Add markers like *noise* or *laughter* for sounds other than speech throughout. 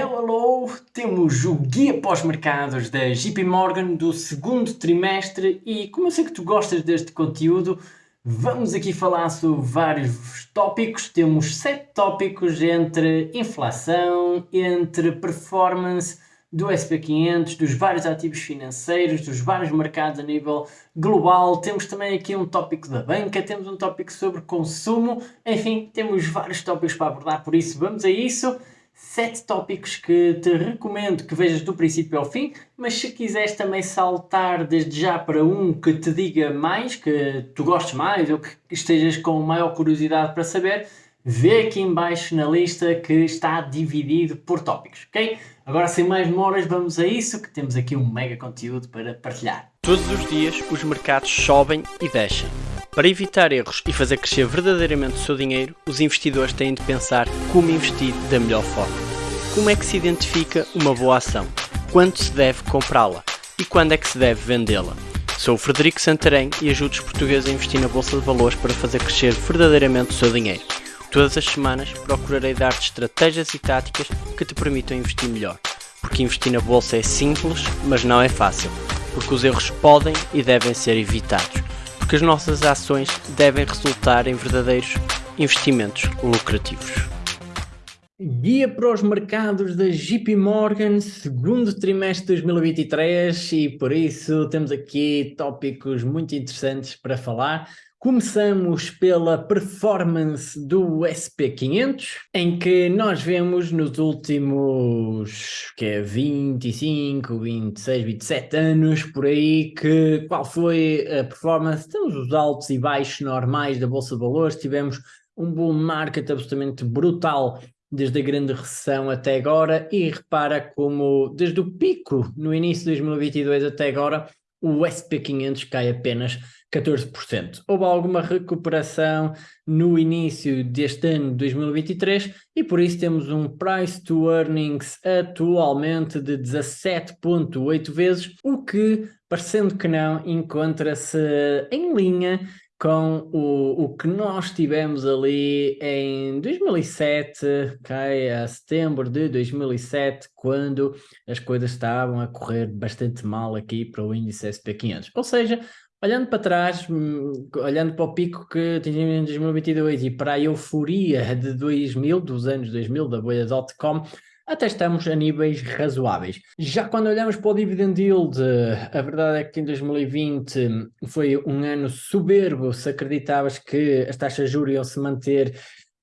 Hello, hello! Temos o guia pós-mercados da JP Morgan do segundo trimestre e como eu sei que tu gostas deste conteúdo, vamos aqui falar sobre vários tópicos. Temos sete tópicos entre inflação, entre performance do SP500, dos vários ativos financeiros, dos vários mercados a nível global. Temos também aqui um tópico da banca, temos um tópico sobre consumo, enfim, temos vários tópicos para abordar, por isso vamos a isso sete tópicos que te recomendo que vejas do princípio ao fim, mas se quiseres também saltar desde já para um que te diga mais, que tu gostes mais ou que estejas com maior curiosidade para saber, vê aqui embaixo na lista que está dividido por tópicos, ok? Agora sem mais demoras vamos a isso, que temos aqui um mega conteúdo para partilhar. Todos os dias os mercados sobem e descem. Para evitar erros e fazer crescer verdadeiramente o seu dinheiro, os investidores têm de pensar como investir da melhor forma. Como é que se identifica uma boa ação? Quando se deve comprá-la? E quando é que se deve vendê-la? Sou o Frederico Santarém e ajudo os portugueses a investir na Bolsa de Valores para fazer crescer verdadeiramente o seu dinheiro. Todas as semanas procurarei dar-te estratégias e táticas que te permitam investir melhor. Porque investir na Bolsa é simples, mas não é fácil. Porque os erros podem e devem ser evitados porque as nossas ações devem resultar em verdadeiros investimentos lucrativos. Guia para os mercados da JP Morgan, segundo trimestre de 2023 e por isso temos aqui tópicos muito interessantes para falar. Começamos pela performance do SP500, em que nós vemos nos últimos que é 25, 26, 27 anos, por aí, que qual foi a performance? Temos os altos e baixos normais da Bolsa de Valores, tivemos um bull market absolutamente brutal desde a grande recessão até agora e repara como desde o pico no início de 2022 até agora o SP500 cai apenas 14%. Houve alguma recuperação no início deste ano de 2023 e por isso temos um price to earnings atualmente de 17.8 vezes, o que, parecendo que não, encontra-se em linha com o, o que nós tivemos ali em 2007, okay, a setembro de 2007, quando as coisas estavam a correr bastante mal aqui para o índice SP500. Ou seja, olhando para trás, hum, olhando para o pico que atingimos em 2022 e para a euforia de 2000, dos anos 2000, da bolha.com, até estamos a níveis razoáveis. Já quando olhamos para o dividend yield, a verdade é que em 2020 foi um ano soberbo, se acreditavas que as taxas de juros iam se manter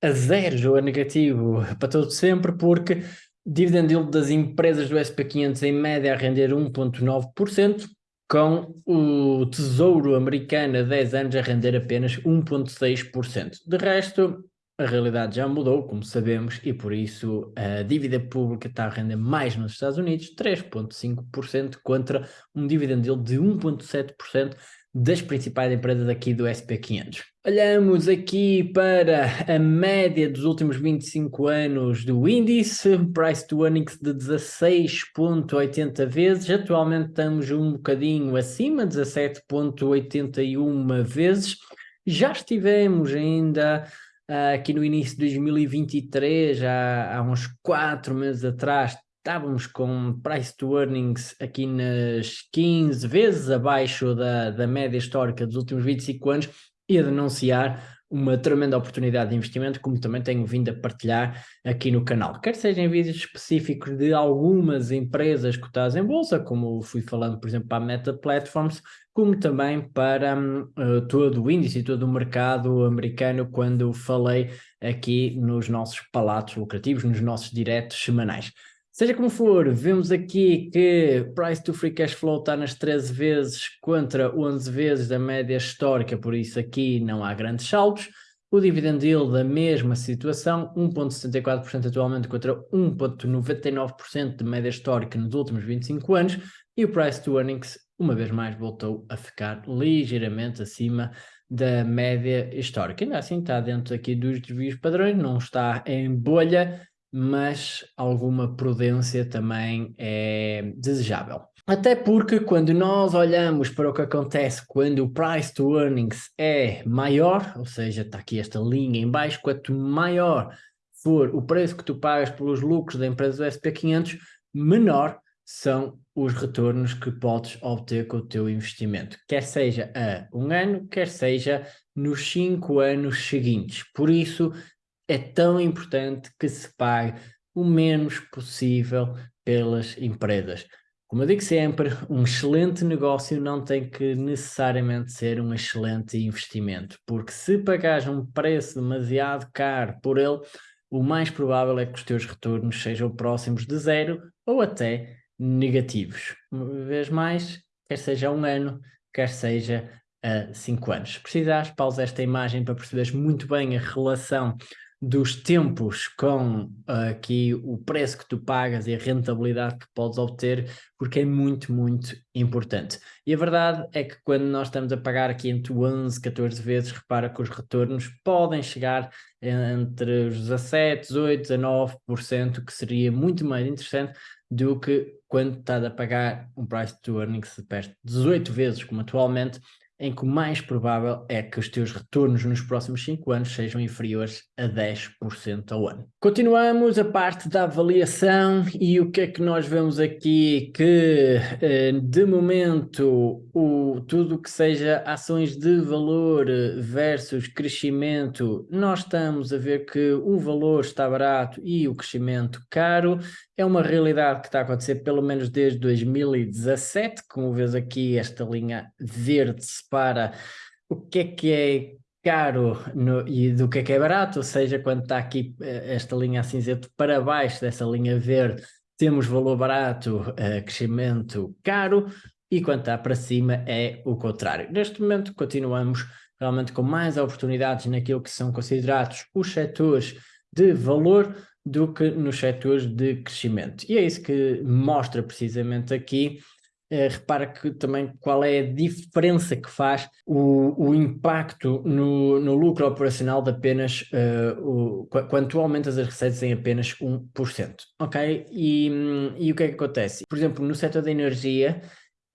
a zero ou a negativo para todo sempre, porque dividend yield das empresas do SP500 em média a render 1.9%, com o Tesouro Americano a 10 anos a render apenas 1.6%. De resto, a realidade já mudou, como sabemos, e por isso a dívida pública está a render mais nos Estados Unidos, 3,5% contra um dividend yield de 1,7% das principais empresas aqui do SP500. Olhamos aqui para a média dos últimos 25 anos do índice, price to earnings de 16.80 vezes, atualmente estamos um bocadinho acima, 17.81 vezes, já estivemos ainda Uh, aqui no início de 2023, há, há uns 4 meses atrás, estávamos com price to earnings aqui nas 15 vezes abaixo da, da média histórica dos últimos 25 anos e a denunciar uma tremenda oportunidade de investimento, como também tenho vindo a partilhar aqui no canal. Quer seja em vídeos específicos de algumas empresas cotadas em bolsa, como fui falando, por exemplo, para a Meta Platforms, como também para uh, todo o índice e todo o mercado americano, quando falei aqui nos nossos palatos lucrativos, nos nossos diretos semanais. Seja como for, vemos aqui que price to free cash flow está nas 13 vezes contra 11 vezes da média histórica, por isso aqui não há grandes saltos. O dividend yield da mesma situação, 1.74% atualmente contra 1.99% de média histórica nos últimos 25 anos. E o price to earnings, uma vez mais, voltou a ficar ligeiramente acima da média histórica. Ainda assim está dentro aqui dos desvios padrões, não está em bolha, mas alguma prudência também é desejável. Até porque quando nós olhamos para o que acontece quando o price to earnings é maior, ou seja, está aqui esta linha em baixo, quanto maior for o preço que tu pagas pelos lucros da empresa do SP500, menor são os retornos que podes obter com o teu investimento, quer seja a um ano, quer seja nos cinco anos seguintes. Por isso, é tão importante que se pague o menos possível pelas empresas. Como eu digo sempre, um excelente negócio não tem que necessariamente ser um excelente investimento, porque se pagares um preço demasiado caro por ele, o mais provável é que os teus retornos sejam próximos de zero ou até negativos. Uma vez mais, quer seja um ano, quer seja a cinco anos. Se precisares, pausa esta imagem para perceberes muito bem a relação dos tempos com uh, aqui o preço que tu pagas e a rentabilidade que podes obter, porque é muito, muito importante. E a verdade é que quando nós estamos a pagar aqui entre 11, 14 vezes, repara que os retornos podem chegar entre os 17, 18, 19%, que seria muito mais interessante do que quando estás a pagar um price to earnings de perto de 18 vezes, como atualmente, em que o mais provável é que os teus retornos nos próximos 5 anos sejam inferiores a 10% ao ano. Continuamos a parte da avaliação e o que é que nós vemos aqui que eh, de momento o, tudo que seja ações de valor versus crescimento, nós estamos a ver que o valor está barato e o crescimento caro, é uma realidade que está a acontecer pelo menos desde 2017, como vês aqui esta linha verde separa o que é que é caro no, e do que é que é barato, ou seja, quando está aqui eh, esta linha cinzento para baixo dessa linha verde, temos valor barato, uh, crescimento caro, e quando está para cima é o contrário. Neste momento continuamos realmente com mais oportunidades naquilo que são considerados os setores de valor, do que nos setores de crescimento. E é isso que mostra precisamente aqui. Eh, repara que também qual é a diferença que faz o, o impacto no, no lucro operacional de apenas uh, o, quando tu aumentas as receitas em apenas 1%. Ok? E, e o que é que acontece? Por exemplo, no setor da energia,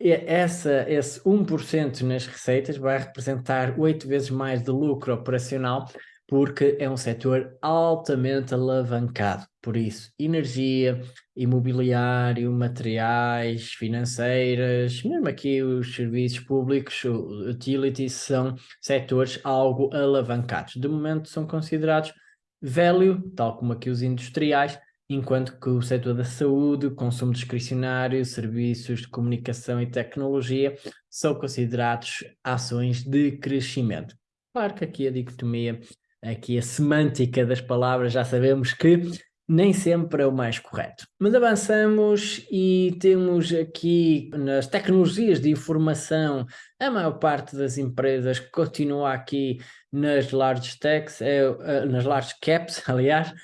essa, esse 1% nas receitas vai representar 8 vezes mais de lucro operacional porque é um setor altamente alavancado. Por isso, energia, imobiliário, materiais, financeiras, mesmo aqui os serviços públicos, utilities, são setores algo alavancados. De momento são considerados velho, tal como aqui os industriais, enquanto que o setor da saúde, consumo discricionário, serviços de comunicação e tecnologia são considerados ações de crescimento. Claro que aqui a dicotomia aqui a semântica das palavras, já sabemos que nem sempre é o mais correto. Mas avançamos e temos aqui nas tecnologias de informação, a maior parte das empresas continua aqui nas large techs, é, eh, nas large caps, *laughs* aliás,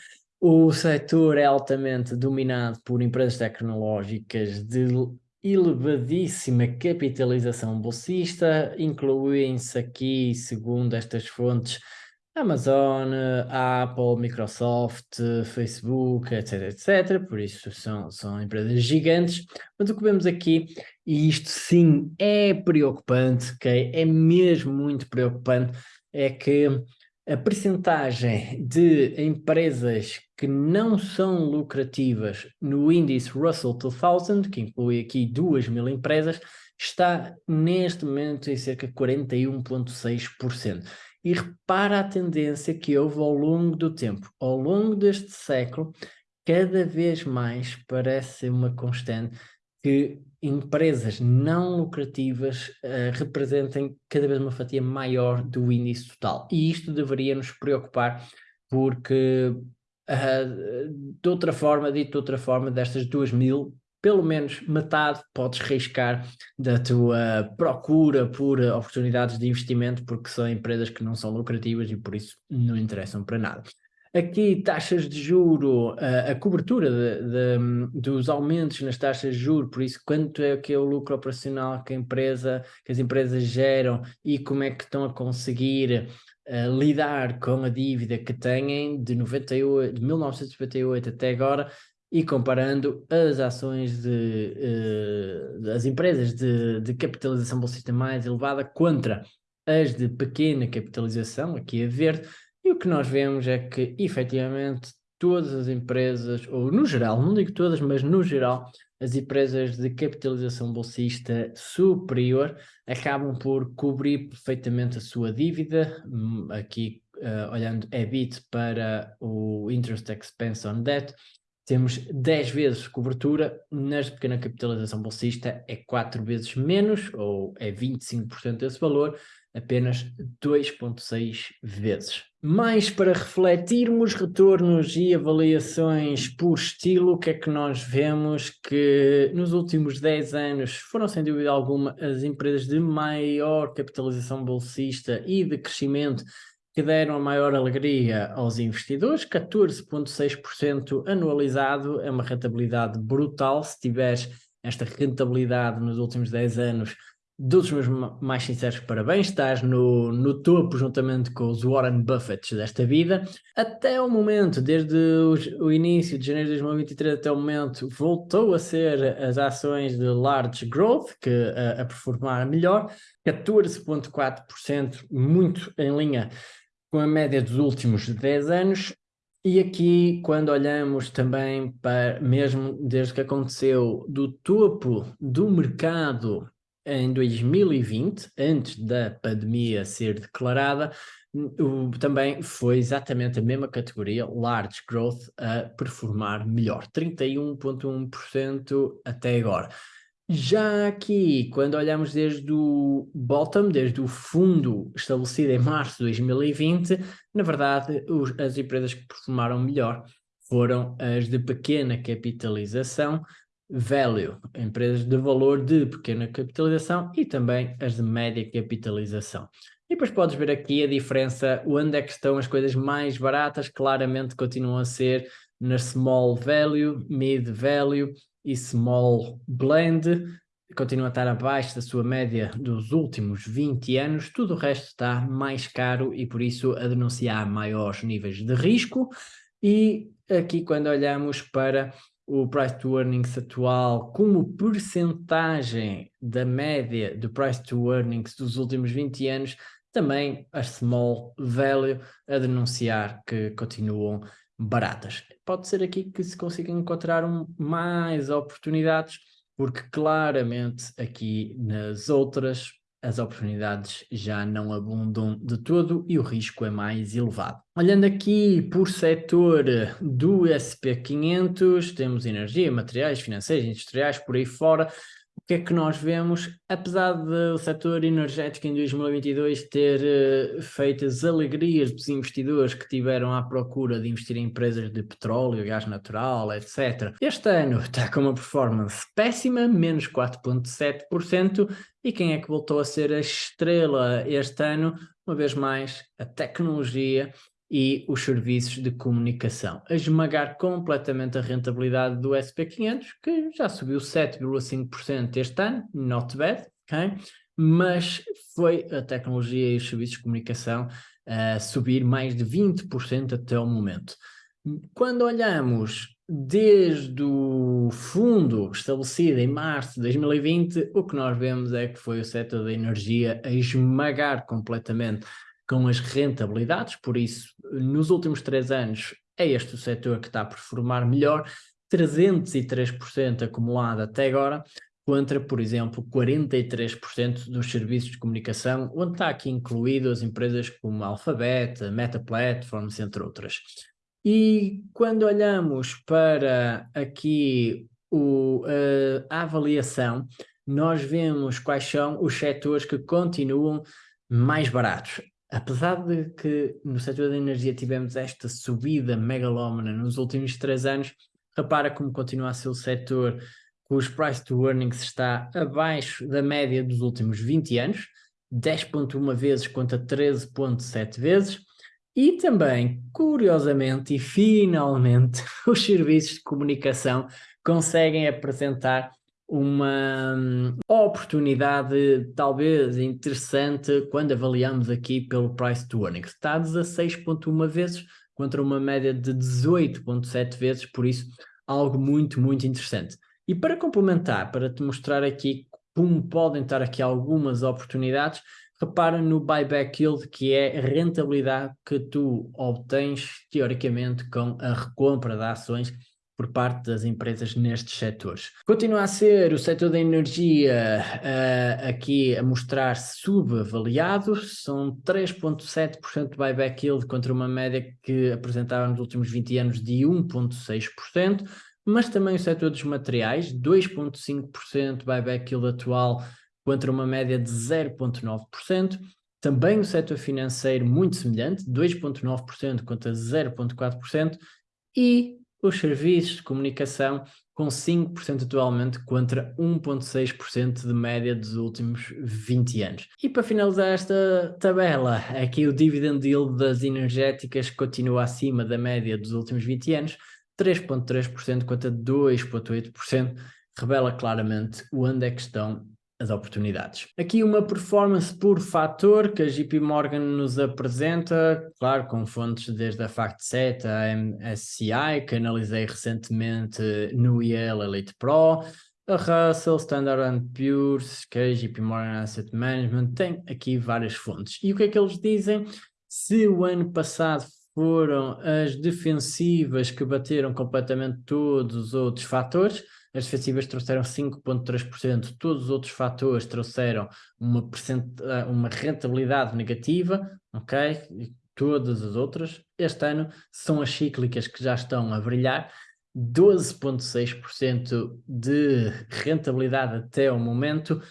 o setor é altamente dominado por empresas tecnológicas de elevadíssima capitalização bolsista, incluem-se aqui, segundo estas fontes, Amazon, Apple, Microsoft, Facebook, etc, etc. Por isso são, são empresas gigantes. Mas o que vemos aqui, e isto sim é preocupante, okay? é mesmo muito preocupante, é que a percentagem de empresas que não são lucrativas no índice Russell 2000, que inclui aqui 2 mil empresas, está neste momento em cerca de 41,6%. E repara a tendência que houve ao longo do tempo. Ao longo deste século, cada vez mais parece uma constante que empresas não lucrativas uh, representem cada vez uma fatia maior do índice total. E isto deveria nos preocupar porque, uh, de outra forma, dito de outra forma, destas duas mil pelo menos metade podes riscar da tua procura por oportunidades de investimento, porque são empresas que não são lucrativas e por isso não interessam para nada. Aqui, taxas de juro, a, cobertura de, de, dos aumentos nas taxas de juro, por isso, quanto é que é o lucro operacional que, a empresa, que as empresas geram e como é que estão a conseguir uh, lidar com a dívida que têm de, 98, de 1998 até agora, e comparando as ações de, uh, das empresas de, de capitalização bolsista mais elevada contra as de pequena capitalização, aqui a verde, e o que nós vemos é que efetivamente todas as empresas, ou no geral, não digo todas, mas no geral, as empresas de capitalização bolsista superior acabam por cobrir perfeitamente a sua dívida, hum, aqui uh, olhando EBIT para o Interest Expense on Debt, temos 10 vezes cobertura, nas pequena capitalização bolsista é 4 vezes menos, ou é 25% desse valor, apenas 2.6 vezes. Mais para refletirmos retornos e avaliações por estilo, o que é que nós vemos que nos últimos 10 anos foram sem dúvida alguma as empresas de maior capitalização bolsista e de crescimento que deram a maior alegria aos investidores, 14,6% anualizado, é uma rentabilidade brutal, se tiveres esta rentabilidade nos últimos 10 anos, dos meus mais sinceros parabéns, estás no, no topo juntamente com os Warren Buffett desta vida. Até o momento, desde os, o início de janeiro de 2023 até o momento, voltou a ser as ações de Large Growth, que a, a performar melhor, 14,4%, muito em linha com a média dos últimos 10 anos, e aqui, quando olhamos também para, mesmo desde que aconteceu do topo do mercado em 2020, antes da pandemia ser declarada, o, também foi exatamente a mesma categoria, Large Growth, a performar melhor, 31,1% até agora. Já aqui, quando olhamos desde o bottom, desde o fundo estabelecido em março de 2020, na verdade, os, as empresas que performaram melhor foram as de pequena capitalização, value, empresas de valor de pequena capitalização e também as de média capitalização. E depois podes ver aqui a diferença, onde é que estão as coisas mais baratas, claramente continuam a ser na small value, mid value e small blend, continua a estar abaixo da sua média dos últimos 20 anos, tudo o resto está mais caro e por isso a denunciar maiores níveis de risco. E aqui quando olhamos para o price to earnings atual como percentagem da média do price to earnings dos últimos 20 anos, também a small value a denunciar que continuam baratas. Pode ser aqui que se consiga encontrar um, mais oportunidades, porque claramente aqui nas outras as oportunidades já não abundam de todo e o risco é mais elevado. Olhando aqui por setor do SP500, temos energia, materiais, financeiros, industriais, por aí fora, que é que nós vemos? Apesar do setor energético em 2022 ter uh, feito as alegrias dos investidores que tiveram à procura de investir em empresas de petróleo, gás natural, etc. Este ano está com uma performance péssima, menos 4,7%, e quem é que voltou a ser a estrela este ano? Uma vez mais, a tecnologia e os serviços de comunicação, a esmagar completamente a rentabilidade do SP500, que já subiu 7,5% este ano, not bad, ok? mas foi a tecnologia e os serviços de comunicação a subir mais de 20% até o momento. Quando olhamos desde o fundo estabelecido em março de 2020, o que nós vemos é que foi o setor da energia a esmagar completamente com as rentabilidades, por isso, nos últimos três anos, é este o setor que está a performar melhor, 303% acumulado até agora, contra, por exemplo, 43% dos serviços de comunicação, onde está aqui incluído as empresas como Alphabet, Meta Platforms, entre outras. E quando olhamos para aqui o, a avaliação, nós vemos quais são os setores que continuam mais baratos apesar de que no setor da energia tivemos esta subida megalómana nos últimos três anos, repara como continua a ser o setor cujo price to earnings está abaixo da média dos últimos 20 anos, 10.1 vezes contra 13.7 vezes, e também, curiosamente e finalmente, *laughs* os serviços de comunicação conseguem apresentar uma hum, oportunidade talvez interessante quando avaliamos aqui pelo price to earnings. Está a 16.1 vezes contra uma média de 18.7 vezes, por isso algo muito, muito interessante. E para complementar, para te mostrar aqui como podem estar aqui algumas oportunidades, repara no buyback yield, que é a rentabilidade que tu obtens, teoricamente, com a recompra de ações por parte das empresas nestes setores. Continua a ser o setor da energia uh, aqui a mostrar-se subavaliado, são 3.7% de buyback yield contra uma média que apresentava nos últimos 20 anos de 1.6%, mas também o setor dos materiais, 2.5% buyback yield atual contra uma média de 0.9%, também o setor financeiro muito semelhante, 2.9% contra 0.4%, e os serviços de comunicação com 5% atualmente contra 1.6% de média dos últimos 20 anos. E para finalizar esta tabela, aqui o dividend yield das energéticas continua acima da média dos últimos 20 anos, 3.3% contra 2.8%, revela claramente onde é que estão as oportunidades. Aqui uma performance por fator que a JP Morgan nos apresenta, claro, com fontes desde a FactSet, a MSCI, que analisei recentemente no Yale Elite Pro, a Russell, Standard Poor's, JP Morgan Asset Management, tem aqui várias fontes. E o que é que eles dizem? Se o ano passado foram as defensivas que bateram completamente todos os outros fatores, as defensivas trouxeram 5,3%, todos os outros fatores trouxeram uma, uma rentabilidade negativa, ok? E todas as outras, este ano são as cíclicas que já estão a brilhar, 12,6% de rentabilidade até o momento,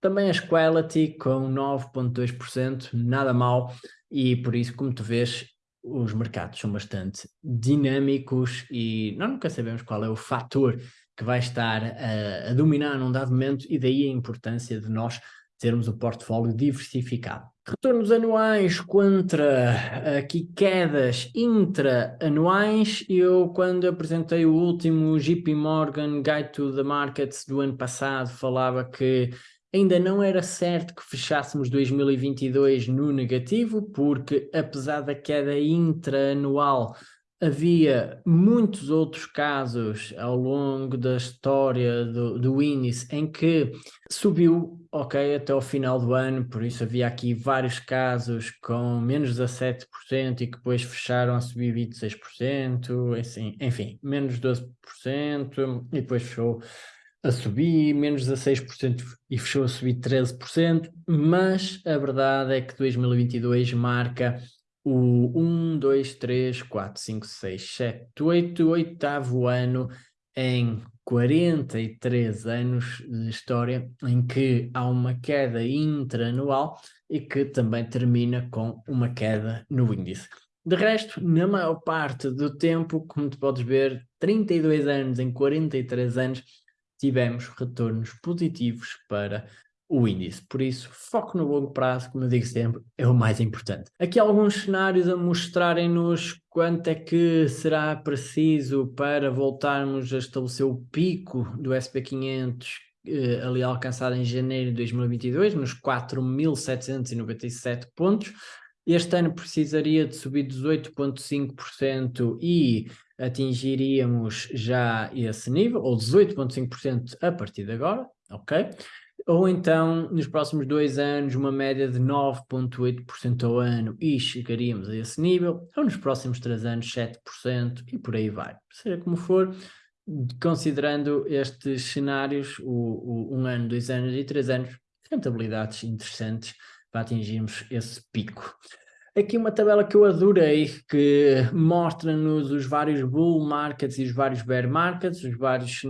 também as quality com 9,2%, nada mal, e por isso, como tu vês, os mercados são bastante dinâmicos e nós nunca sabemos qual é o fator que vai estar a, a dominar num dado momento e daí a importância de nós termos o portfólio diversificado. Retornos anuais contra aqui quedas intra-anuais. Eu, quando apresentei o último JP Morgan Guide to the Markets do ano passado, falava que ainda não era certo que fechássemos 2022 no negativo, porque apesar da queda intra-anual havia muitos outros casos ao longo da história do, do índice em que subiu, ok, até o final do ano, por isso havia aqui vários casos com menos 17% e que depois fecharam a subir 26%, assim, enfim, menos 12% e depois fechou a subir menos 16% e fechou a subir 13%, mas a verdade é que 2022 marca o 1, 2, 3, 4, 5, 6, 7, 8, oitavo ano em 43 anos de história em que há uma queda intraanual e que também termina com uma queda no índice. De resto, na maior parte do tempo, como tu podes ver, 32 anos em 43 anos, tivemos retornos positivos para o índice. Por isso, foco no longo prazo, como eu digo sempre, é o mais importante. Aqui alguns cenários a mostrarem-nos quanto é que será preciso para voltarmos a estabelecer o pico do SP500 eh, ali alcançado em janeiro de 2022, nos 4.797 pontos. Este ano precisaria de subir 18,5% e atingiríamos já esse nível, ou 18,5% a partir de agora, ok? Ou então, nos próximos dois anos, uma média de 9,8% ao ano e chegaríamos a esse nível, ou nos próximos três anos 7% e por aí vai. Seja como for, considerando estes cenários, o, o, um ano, dois anos e três anos, rentabilidades interessantes para atingirmos esse pico. Aqui uma tabela que eu adorei, que mostra-nos os vários bull markets e os vários bear markets, os vários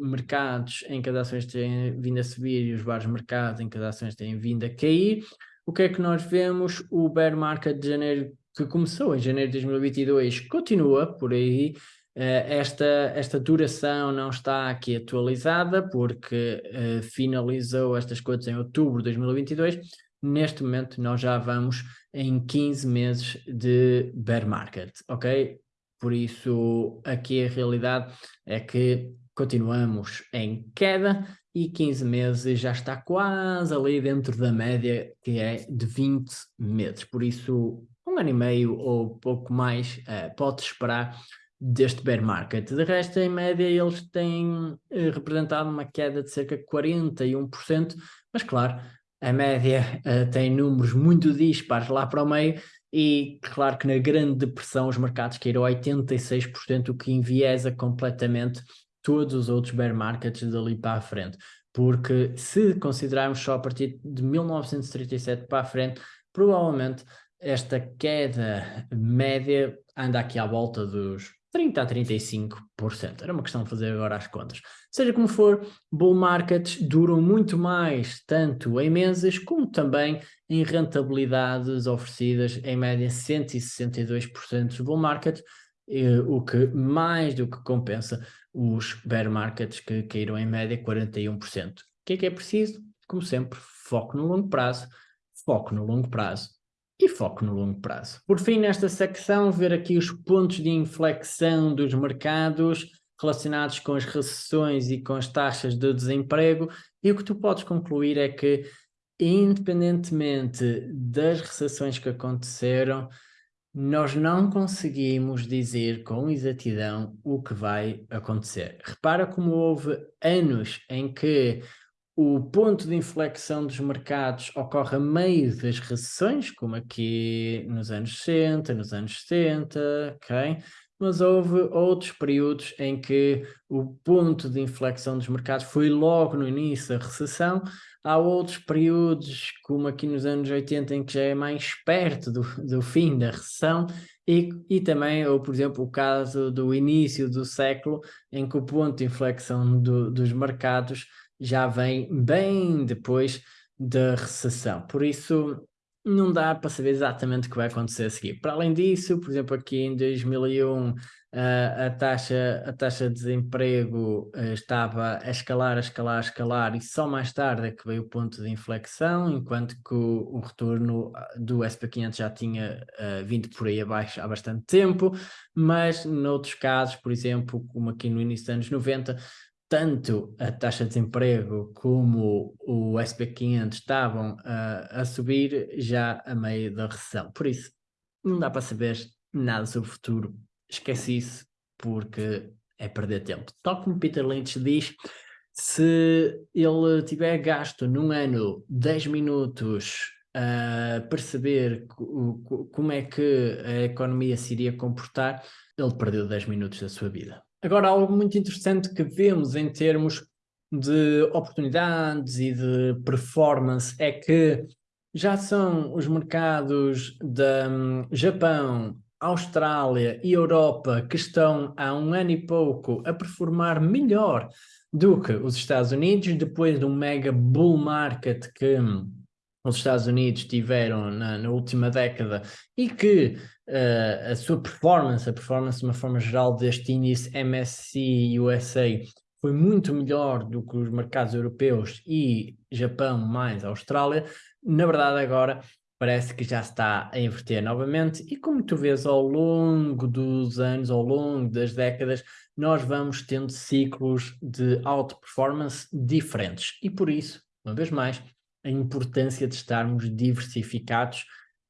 mercados em que as ações têm vindo a subir e os vários mercados em que as ações têm vindo a cair. O que é que nós vemos? O bear market de janeiro, que começou em janeiro de 2022, continua por aí. Eh, esta, esta duração não está aqui atualizada porque uh, finalizou estas coisas em outubro de 2022. Neste momento nós já vamos em 15 meses de bear market, ok? Por isso, aqui a realidade é que continuamos em queda e 15 meses já está quase ali dentro da média que é de 20 meses. Por isso, um ano e meio ou pouco mais uh, pode esperar deste bear market. De resto, em média, eles têm uh, representado uma queda de cerca de 41%, mas claro, a média uh, tem números muito dispares lá para o meio e claro que na grande depressão os mercados caíram 86%, o que enviesa completamente todos os outros bear markets dali para a frente. Porque se considerarmos só a partir de 1937 para a frente, provavelmente esta queda média anda aqui à volta dos 30% a 35%. Era uma questão de fazer agora as contas. Seja como for, bull markets duram muito mais, tanto em meses, como também em rentabilidades oferecidas, em média 162% dos bull markets, o que mais do que compensa os bear markets que caíram em média 41%. O que é que é preciso? Como sempre, foco no longo prazo, foco no longo prazo e foco no longo prazo. Por fim, nesta secção, ver aqui os pontos de inflexão dos mercados relacionados com as recessões e com as taxas de desemprego e o que tu podes concluir é que independentemente das recessões que aconteceram, nós não conseguimos dizer com exatidão o que vai acontecer. Repara como houve anos em que o ponto de inflexão dos mercados ocorre a meio das recessões, como aqui nos anos 60, nos anos 70, ok? Mas houve outros períodos em que o ponto de inflexão dos mercados foi logo no início da recessão. Há outros períodos, como aqui nos anos 80, em que já é mais perto do, do fim da recessão, e, e também, ou por exemplo, o caso do início do século, em que o ponto de inflexão do, dos mercados já vem bem depois da recessão. Por isso, não dá para saber exatamente o que vai acontecer a seguir. Para além disso, por exemplo, aqui em 2001, a, a, taxa, a taxa de desemprego uh, estava a escalar, a escalar, a escalar, e só mais tarde é que veio o ponto de inflexão, enquanto que o, o retorno ah, do SP500 já tinha uh, vindo por aí abaixo há bastante tempo, mas noutros casos, por exemplo, como aqui no início dos anos 90, tanto a taxa de desemprego como o SP500 estavam a, a subir já a meio da recessão. Por isso, não dá para saber nada sobre o futuro. Esquece isso, porque é perder tempo. Tal como Peter Lynch diz, se ele tiver gasto num ano 10 minutos a perceber como é que a economia se iria comportar, ele perdeu 10 minutos da sua vida. Agora, algo muito interessante que vemos em termos de oportunidades e de performance é que já são os mercados de um, Japão, Austrália e Europa que estão há um ano e pouco a performar melhor do que os Estados Unidos, depois de um mega bull market que hum, os Estados Unidos tiveram na, na última década e que uh, a sua performance, a performance de uma forma geral deste índice MSCI USA foi muito melhor do que os mercados europeus e Japão mais Austrália, na verdade agora parece que já está a inverter novamente e como tu vês ao longo dos anos, ao longo das décadas, nós vamos tendo ciclos de alta performance diferentes. E por isso, uma vez mais, a importância de estarmos diversificados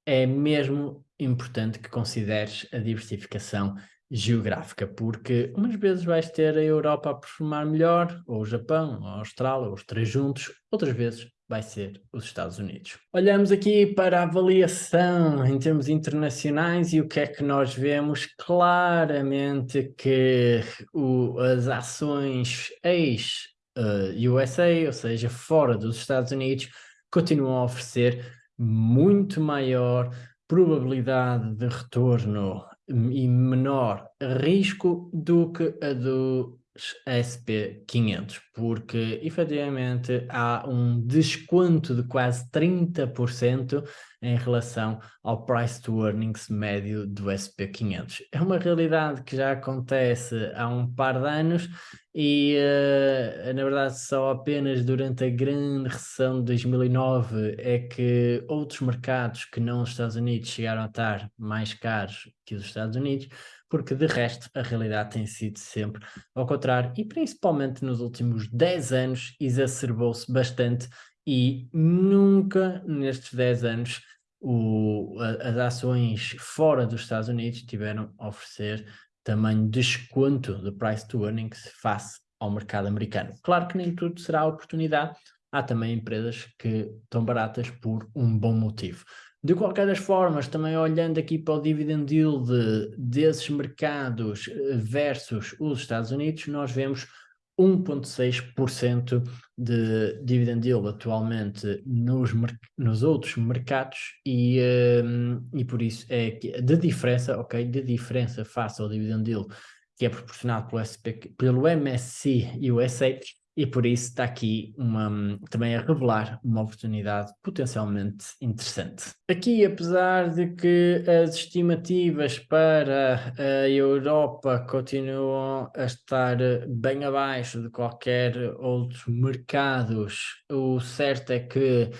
é mesmo importante que consideres a diversificação geográfica, porque umas vezes vais ter a Europa a performar melhor, ou o Japão, ou a Austrália, ou os três juntos, outras vezes vai ser os Estados Unidos. Olhamos aqui para a avaliação em termos internacionais e o que é que nós vemos? Claramente que o, as ações ex-USA, uh, ou seja, fora dos Estados Unidos, continuam a oferecer muito maior probabilidade de retorno e menor risco do que a dos SP500, porque efetivamente há um desconto de quase 30% em relação ao price to earnings médio do SP500. É uma realidade que já acontece há um par de anos e uh, na verdade só apenas durante a grande recessão de 2009 é que outros mercados que não os Estados Unidos chegaram a estar mais caros que os Estados Unidos, porque de resto a realidade tem sido sempre ao contrário e principalmente nos últimos 10 anos exacerbou-se bastante e nunca nestes 10 anos o, as ações fora dos Estados Unidos tiveram a oferecer tamanho desconto de price to earnings face ao mercado americano. Claro que nem tudo será oportunidade, há também empresas que estão baratas por um bom motivo. De qualquer das formas, também olhando aqui para o dividend yield desses mercados eh, versus os Estados Unidos, nós vemos 1,6% de dividend yield atualmente nos, nos outros mercados e, um, e por isso é que de diferença, ok, de diferença face ao dividend yield que é proporcionado pelo, SP, pelo MSC USA e por isso está aqui uma, também a revelar uma oportunidade potencialmente interessante. Aqui, apesar de que as estimativas para a Europa continuam a estar bem abaixo de qualquer outros mercados, o certo é que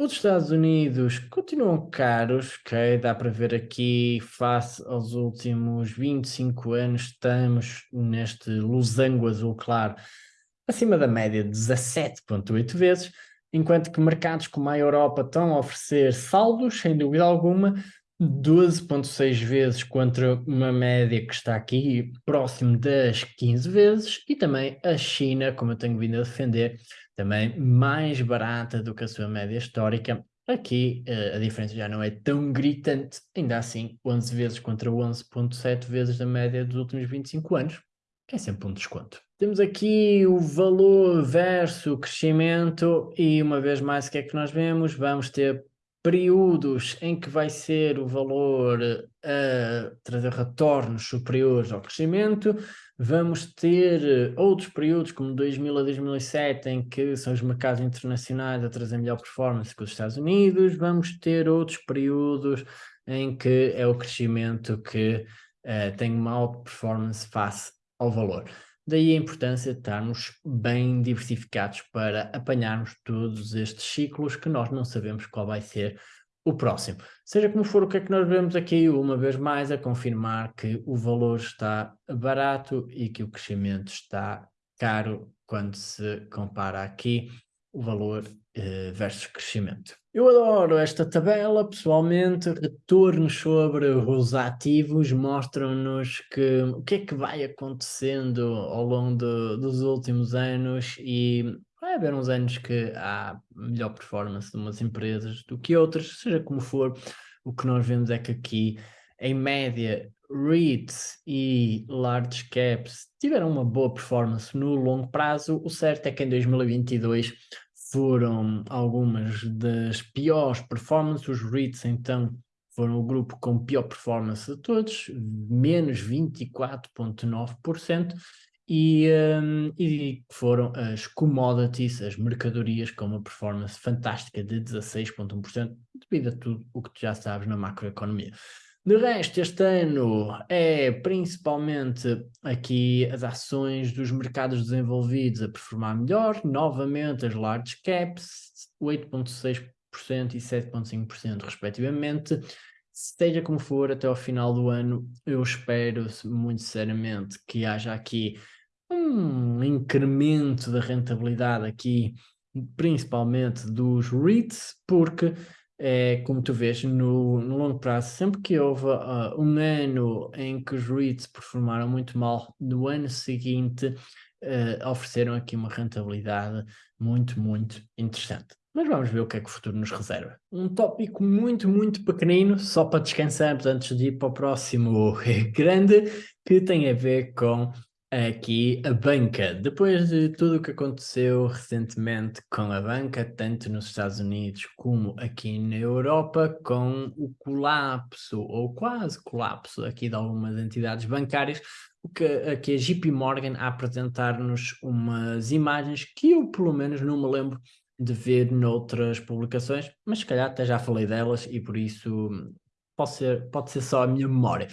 os Estados Unidos continuam caros, ok? Dá para ver aqui, face aos últimos 25 anos, estamos neste losango azul claro, acima da média de 17,8 vezes, enquanto que mercados como a Europa estão a oferecer saldos, sem dúvida alguma, 12,6 vezes contra uma média que está aqui próximo das 15 vezes, e também a China, como eu tenho vindo a defender, também mais barata do que a sua média histórica. Aqui uh, a diferença já não é tão gritante, ainda assim 11 vezes contra 11.7 vezes da média dos últimos 25 anos, é sempre um desconto. Temos aqui o valor versus crescimento e uma vez mais o que é que nós vemos? Vamos ter períodos em que vai ser o valor a trazer retornos superiores ao crescimento, vamos ter eh, outros períodos como 2000 a 2007 em que são os mercados internacionais a trazer melhor performance que os Estados Unidos, vamos ter outros períodos em que é o crescimento que uh, tem uma alta performance face ao valor. Daí a importância de estarmos bem diversificados para apanharmos todos estes ciclos que nós não sabemos qual vai ser o próximo. Seja como for, o que é que nós vemos aqui, uma vez mais, a confirmar que o valor está barato e que o crescimento está caro quando se compara aqui o valor eh, versus crescimento. Eu adoro esta tabela, pessoalmente, retornos sobre os ativos mostram-nos que o que é que vai acontecendo ao longo de, dos últimos anos e vai haver uns anos que há melhor performance de umas empresas do que outras, seja como for, o que nós vemos é que aqui, em média, REITs e large caps tiveram uma boa performance no longo prazo, o certo é que em 2022 foram algumas das piores performances, os REITs então foram o grupo com pior performance de todos, menos 24,9%, e, um, e foram as commodities, as mercadorias, com uma performance fantástica de 16,1%, devido a tudo o que tu já sabes na macroeconomia. De resto, este ano é principalmente aqui as ações dos mercados desenvolvidos a performar melhor, novamente as large caps, 8,6% e 7,5% respectivamente. Seja como for, até ao final do ano, eu espero muito sinceramente que haja aqui um incremento da rentabilidade aqui, principalmente dos REITs, porque é, como tu vês, no, no longo prazo, sempre que houve uh, um ano em que os REITs performaram muito mal, no ano seguinte uh, ofereceram aqui uma rentabilidade muito, muito interessante. Mas vamos ver o que é que o futuro nos reserva. Um tópico muito, muito pequenino, só para descansarmos antes de ir para o próximo *laughs* grande, que tem a ver com aqui a banca. Depois de tudo o que aconteceu recentemente com a banca, tanto nos Estados Unidos como aqui na Europa, com o colapso, ou quase colapso, aqui de algumas entidades bancárias, o que aqui a JP Morgan a apresentar-nos umas imagens que eu, pelo menos, não me lembro de ver noutras publicações, mas se calhar até já falei delas e por isso pode ser, pode ser só a minha memória.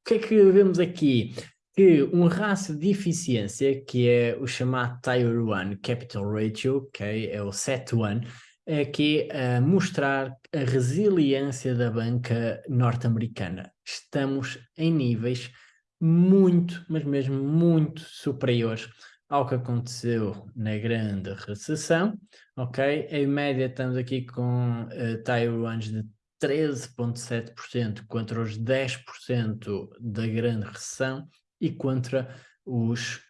O que é que vemos aqui? Que um rácio de eficiência, que é o chamado Tier 1 Capital Ratio, okay, é o CET1, é aqui a mostrar a resiliência da banca norte-americana. Estamos em níveis muito, mas mesmo muito superiores ao que aconteceu na grande recessão, ok? Em média estamos aqui com uh, Tier 1 de 13,7% contra os 10% da grande recessão e contra os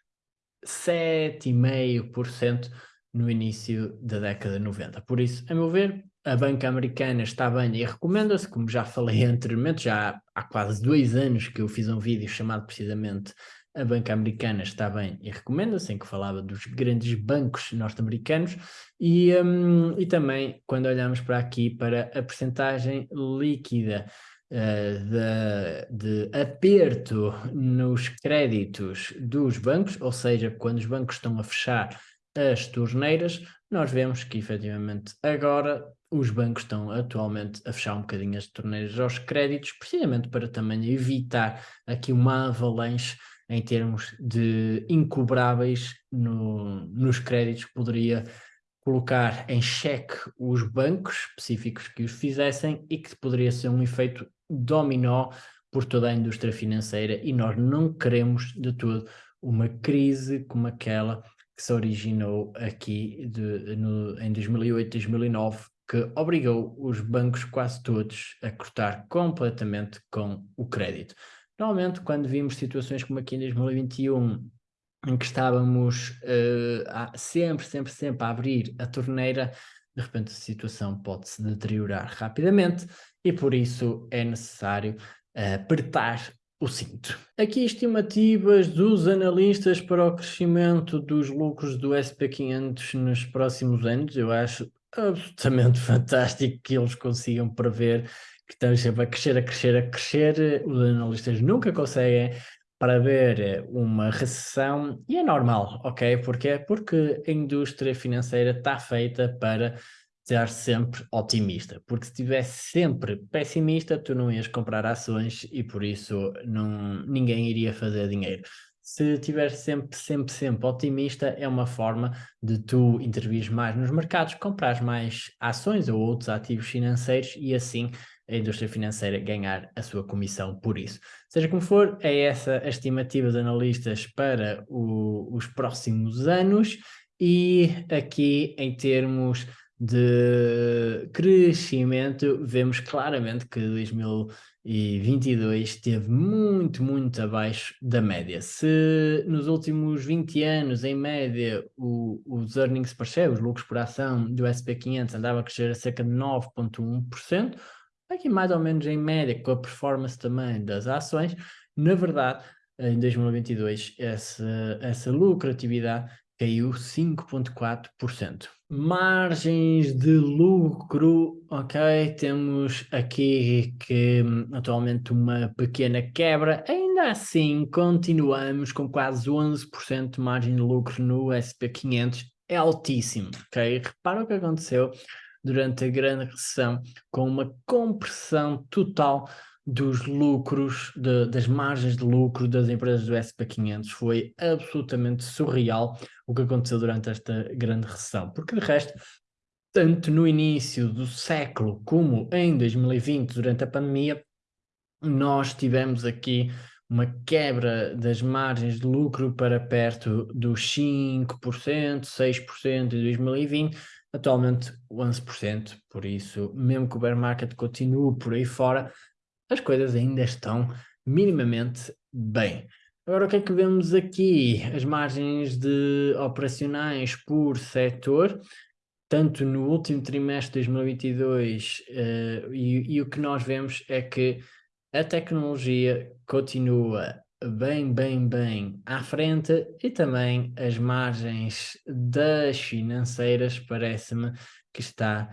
7,5% no início da década de 90. Por isso, a meu ver, a banca americana está bem e recomenda-se, como já falei *laughs* anteriormente, já há quase dois anos que eu fiz um vídeo chamado precisamente A Banca Americana está bem e recomenda-se, em que falava dos grandes bancos norte-americanos e, um, e também quando olhamos para aqui para a percentagem líquida uh, de, de aperto nos créditos dos bancos, ou seja, quando os bancos estão a fechar as torneiras, nós vemos que efetivamente agora os bancos estão atualmente a fechar um bocadinho as torneiras aos créditos, precisamente para também evitar aqui uma avalanche em termos de incobráveis no, nos créditos, que poderia colocar em xeque os bancos específicos que os fizessem e que poderia ser um efeito dominó por toda a indústria financeira e nós não queremos de todo uma crise como aquela que se originou aqui de, no, em 2008, 2009, que obrigou os bancos quase todos a cortar completamente com o crédito. Normalmente, quando vimos situações como aqui em 2021, em que estávamos uh, sempre, sempre, sempre a abrir a torneira, de repente a situação pode se deteriorar rapidamente e por isso é necessário uh, apertar o cinto. Aqui estimativas dos analistas para o crescimento dos lucros do SP500 nos próximos anos. Eu acho absolutamente *laughs* fantástico que eles consigam prever que estamos sempre a crescer, a crescer, a crescer. Os analistas nunca conseguem para ver uma recessão e é normal, ok? Porquê? Porque a indústria financeira está feita para estar sempre otimista, porque se estivesse sempre pessimista, tu não ias comprar ações e por isso não, ninguém iria fazer dinheiro. Se estiver sempre, sempre, sempre otimista, é uma forma de tu intervir mais nos mercados, comprar mais ações ou outros ativos financeiros e assim a indústria financeira ganhar a sua comissão por isso. Seja como for, é essa a estimativa dos analistas para o, os próximos anos e aqui em termos de crescimento, vemos claramente que 2022 esteve muito, muito abaixo da média. Se nos últimos 20 anos, em média, o, os earnings per share, os lucros por ação do SP500 andava a crescer a cerca de 9,1%, aqui mais ou menos em média, com a performance também das ações, na verdade, em 2022, essa, essa lucratividade caiu 5,4%. Margens de lucro, ok, temos aqui que atualmente uma pequena quebra, ainda assim continuamos com quase 11% de margem de lucro no SP500, é altíssimo, ok? Repara o que aconteceu durante a grande recessão, com uma compressão total dos lucros, de, das margens de lucro das empresas do SP500. Foi absolutamente surreal o que aconteceu durante esta grande recessão, porque de resto, tanto no início do século como em 2020, durante a pandemia, nós tivemos aqui uma quebra das margens de lucro para perto dos 5%, 6% em 2020, atualmente 11%, por isso, mesmo que o bear market continue por aí fora, as coisas ainda estão minimamente bem. Agora o que é que vemos aqui? As margens de operacionais por setor, tanto no último trimestre de 2022 uh, eh, e, e o que nós vemos é que a tecnologia continua bem, bem, bem à frente e também as margens das financeiras parece-me que está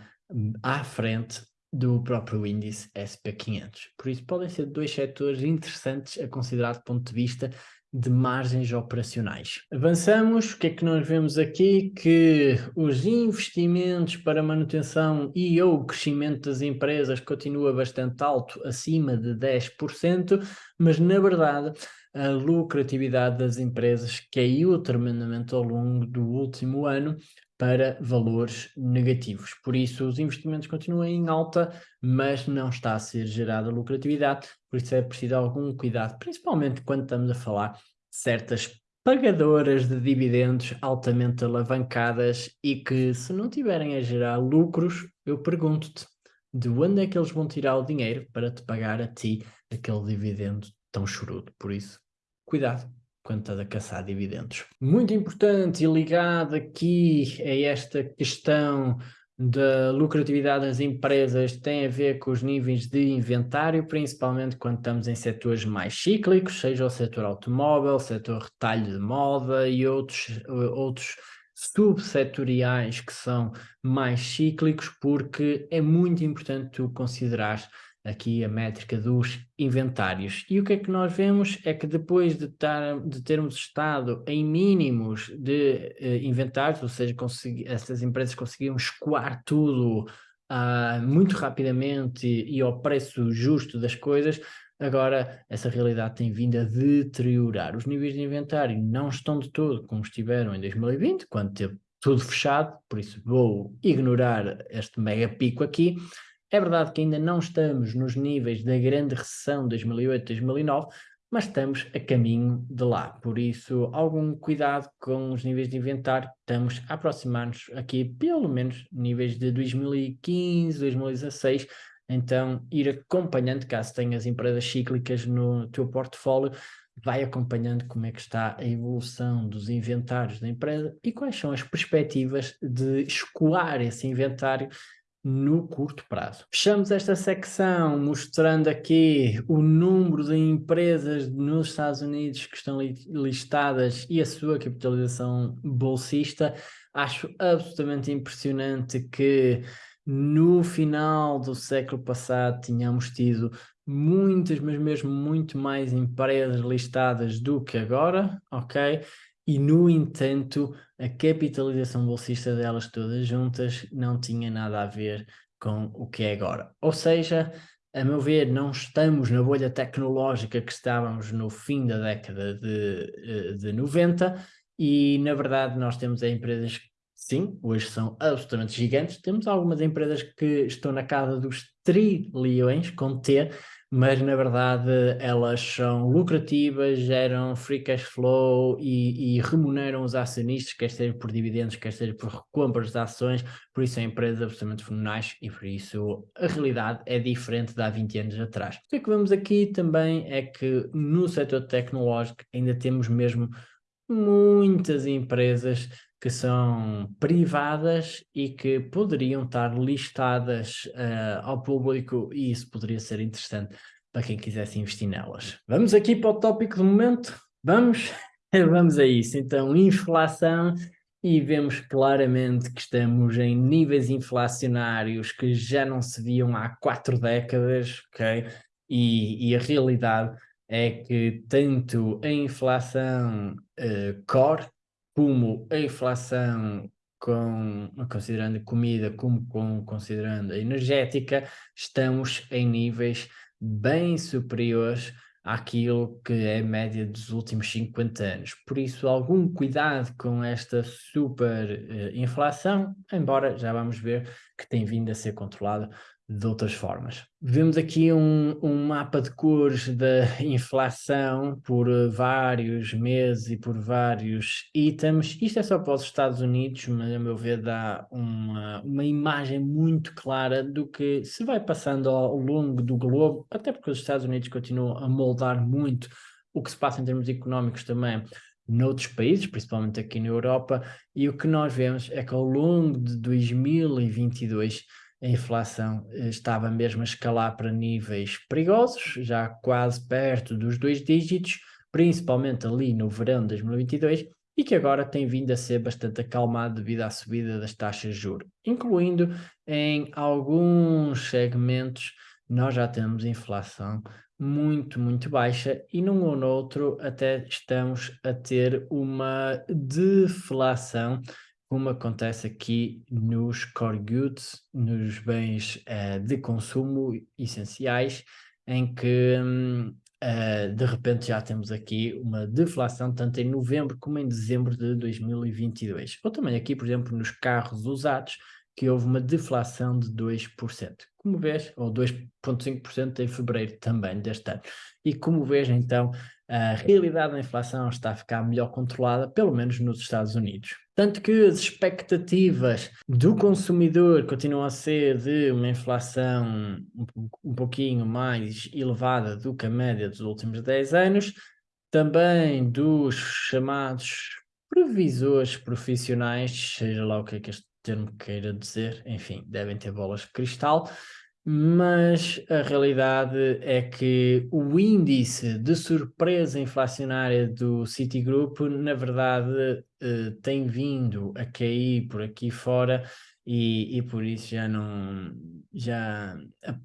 à frente do próprio índice SP500. Por isso podem ser dois setores interessantes a considerar do ponto de vista de margens operacionais. Avançamos, o que é que nós vemos aqui? Que os investimentos para manutenção e ou crescimento das empresas continua bastante alto, acima de 10%, mas na verdade a lucratividade das empresas caiu tremendamente ao longo do último ano para valores negativos. Por isso, os investimentos continuam em alta, mas não está a ser gerada lucratividade, por isso é preciso algum cuidado, principalmente quando estamos a falar de certas pagadoras de dividendos altamente alavancadas e que, se não tiverem a gerar lucros, eu pergunto-te de onde é que eles vão tirar o dinheiro para te pagar a ti aquele dividendo tão chorudo. Por isso, cuidado. Quando estás a caçar dividendos. Muito importante e ligado aqui a esta questão da lucratividade das empresas tem a ver com os níveis de inventário, principalmente quando estamos em setores mais cíclicos, seja o setor automóvel, setor retalho de moda e outros, outros subsetoriais que são mais cíclicos, porque é muito importante tu considerar aqui a métrica dos inventários. E o que é que nós vemos é que depois de, tar, de termos estado em mínimos de uh, inventários, ou seja, essas empresas conseguiam escoar tudo uh, muito rapidamente e, e ao preço justo das coisas, Agora, essa realidade tem vindo a deteriorar. Os níveis de inventário não estão de todo como estiveram em 2020, quando teve tudo fechado, por isso vou ignorar este mega pico aqui. É verdade que ainda não estamos nos níveis da grande recessão de 2008-2009, mas estamos a caminho de lá. Por isso, algum cuidado com os níveis de inventário. Estamos a aproximar-nos aqui, pelo menos, níveis de 2015, 2016, então, ir acompanhando, caso tenhas empresas cíclicas no teu portfólio, vai acompanhando como é que está a evolução dos inventários da empresa e quais são as perspectivas de escoar esse inventário no curto prazo. Fechamos esta secção mostrando aqui o número de empresas nos Estados Unidos que estão listadas e a sua capitalização bolsista. Acho absolutamente impressionante que no final do século passado tínhamos tido muitas, mas mesmo muito mais empresas listadas do que agora, ok? E no entanto, a capitalização bolsista delas todas juntas não tinha nada a ver com o que é agora. Ou seja, a meu ver, não estamos na bolha tecnológica que estávamos no fim da década de, eh, de 90 e, na verdade, nós temos empresas sim, hoje são absolutamente gigantes. Temos algumas empresas que estão na casa dos trilhões, com T, mas na verdade elas são lucrativas, geram free cash flow e, e, remuneram os acionistas, quer seja por dividendos, quer seja por compras de ações, por isso são empresas absolutamente fenomenais e por isso a realidade é diferente de há 20 anos atrás. O que é que vemos aqui também é que no setor tecnológico ainda temos mesmo muitas empresas que são privadas e que poderiam estar listadas uh, ao público e isso poderia ser interessante para quem quisesse investir nelas. Vamos aqui para o tópico do momento? Vamos? *laughs* Vamos a isso. Então, inflação e vemos claramente que estamos em níveis inflacionários que já não se viam há quatro décadas, ok? E, e a realidade é que tanto a inflação uh, core como a inflação com, considerando comida como com, considerando a energética, estamos em níveis bem superiores àquilo que é a média dos últimos 50 anos. Por isso, algum cuidado com esta super uh, inflação, embora já vamos ver que tem vindo a ser controlada de outras formas. Vemos aqui um, um, mapa de cores da *laughs* inflação por vários meses e por vários itens. Isto é só para os Estados Unidos, mas a meu ver dá uma, uma imagem muito clara do que se vai passando ao longo do globo, até porque os Estados Unidos continuam a moldar muito o que se passa em termos económicos também noutros países, principalmente aqui na Europa, e o que nós vemos é que ao longo de 2022 a inflação eh, estava mesmo a escalar para níveis perigosos, já quase perto dos dois dígitos, principalmente ali no verão de 2022, e que agora tem vindo a ser bastante acalmado devido à subida das taxas de juros, incluindo em alguns segmentos nós já temos inflação muito, muito baixa e num ou noutro até estamos a ter uma deflação como acontece aqui nos core goods, nos bens uh, de consumo essenciais, em que uh, de repente já temos aqui uma deflação tanto em novembro como em dezembro de 2022. Ou também aqui, por exemplo, nos carros usados, que houve uma deflação de 2%. Como vês, ou 2,5% em fevereiro também deste ano. E como vês, então, a realidade da inflação está a ficar melhor controlada, pelo menos nos Estados Unidos. Tanto que as expectativas do consumidor continuam a ser de uma inflação um, pouquinho mais elevada do que a média dos últimos 10 anos, também dos chamados previsores profissionais, seja lá o que é que este termo queira dizer, enfim, devem ter bolas de cristal, mas a realidade é que o índice de surpresa inflacionária do Citigroup, na verdade, eh, tem vindo a cair por aqui fora e, e por isso já não, já,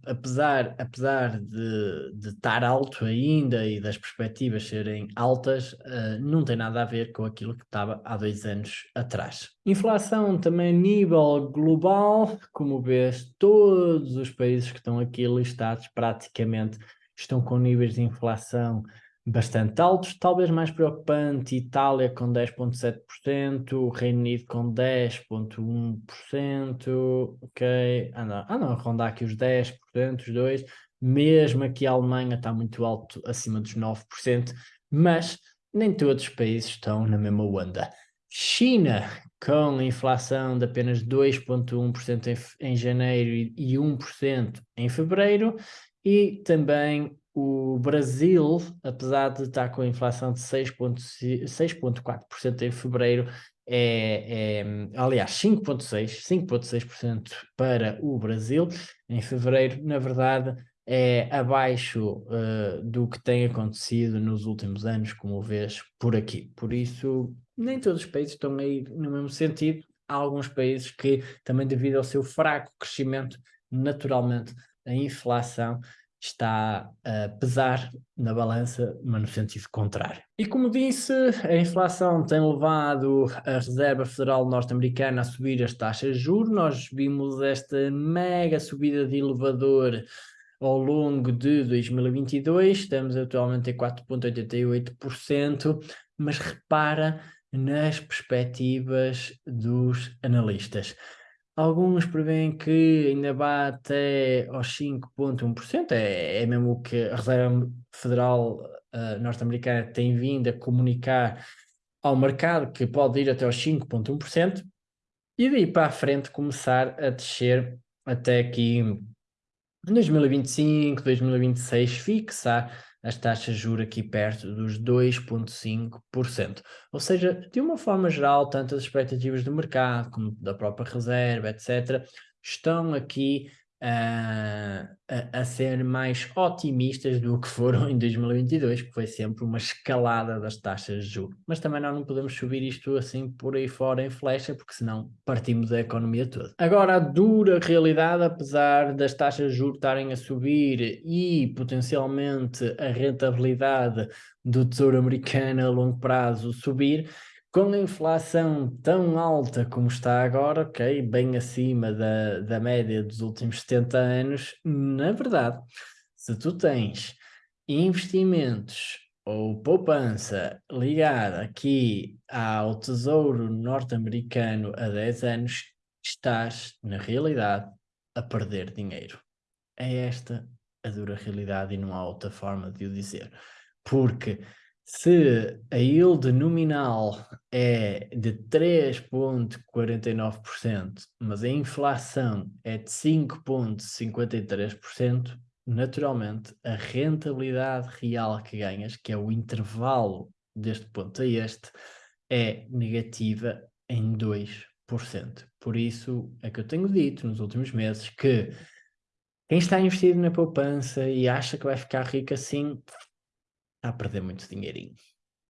apesar, apesar de, de estar alto ainda e das perspectivas serem altas, uh, não tem nada a ver com aquilo que estava há dois anos atrás. Inflação também a nível global, como vês, todos os países que estão aqui listados praticamente estão com níveis de inflação bastante altos, talvez mais preocupante, Itália com 10.7%, Reino Unido com 10.1%, ok, ah não, ah rondar aqui os 10%, os dois, mesmo aqui a Alemanha está muito alto, acima dos 9%, mas nem todos os países estão na mesma onda. China, com inflação de apenas 2,1% em, em janeiro e 1% em fevereiro, e também o Brasil, apesar de estar com a inflação de 6,4% em fevereiro, é, é, aliás, 5,6%, 5,6% para o Brasil em fevereiro, na verdade, é abaixo uh, do que tem acontecido nos últimos anos, como vês por aqui. Por isso, nem todos os países estão aí no mesmo sentido. Há alguns países que, também devido ao seu fraco crescimento, naturalmente, a inflação está a pesar na balança, mas no sentido contrário. E como disse, a inflação tem levado a Reserva Federal Norte-Americana a subir as taxas de juros. Nós vimos esta mega subida de elevador ao longo de 2022, estamos atualmente em 4,88%, mas repara nas perspectivas dos analistas. Alguns prevêem que ainda vá até aos 5,1%, é, é mesmo o que a Reserva Federal uh, norte-americana tem vindo a comunicar ao mercado, que pode ir até aos 5,1%, e daí para a frente começar a descer até aqui em 2025, 2026, fixar as taxas de juros aqui perto dos 2,5%. Ou seja, de uma forma geral, tanto as expectativas do mercado como da própria reserva, etc., estão aqui a, a, ser mais otimistas do que foram em 2022, que foi sempre uma escalada das taxas de juros. Mas também nós não podemos subir isto assim por aí fora em flecha, porque senão partimos a economia toda. Agora, a dura realidade, apesar das taxas de juros estarem a subir e potencialmente a rentabilidade do Tesouro Americano a longo prazo subir, com a inflação tão alta como está agora, ok, bem acima da, da média dos últimos 70 anos, na verdade, se tu tens investimentos ou poupança ligada aqui ao Tesouro Norte-Americano a 10 anos, estás, na realidade, a perder dinheiro. É esta a dura realidade e não há outra forma de o dizer. Porque se a yield nominal é de 3,49%, mas a inflação é de 5,53%, naturalmente a rentabilidade real que ganhas, que é o intervalo deste ponto a este, é negativa em 2%. Por isso é que eu tenho dito nos últimos meses que quem está investido na poupança e acha que vai ficar rico assim, Está a perder muito dinheirinho.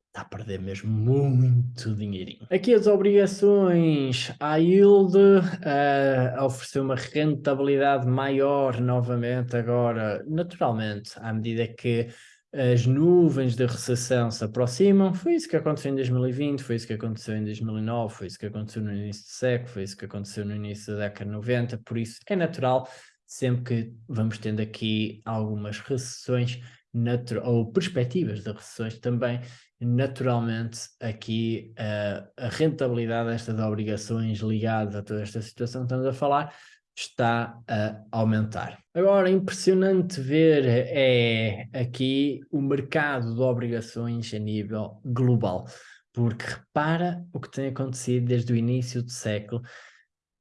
Está a perder mesmo muito dinheirinho. Aqui as obrigações, a yield uh, ofereceu uma rentabilidade maior novamente agora, naturalmente, à medida que as nuvens de recessão se aproximam. Foi isso que aconteceu em 2020, foi isso que aconteceu em 2009, foi isso que aconteceu no início do século, foi isso que aconteceu no início da década de 90, por isso é natural, sempre que vamos tendo aqui algumas recessões, ou perspectivas de recessões também, naturalmente aqui uh, a rentabilidade destas obrigações ligadas a toda esta situação que estamos a falar está a aumentar. Agora, impressionante ver é aqui o mercado de obrigações a nível global, porque repara o que tem acontecido desde o início do século.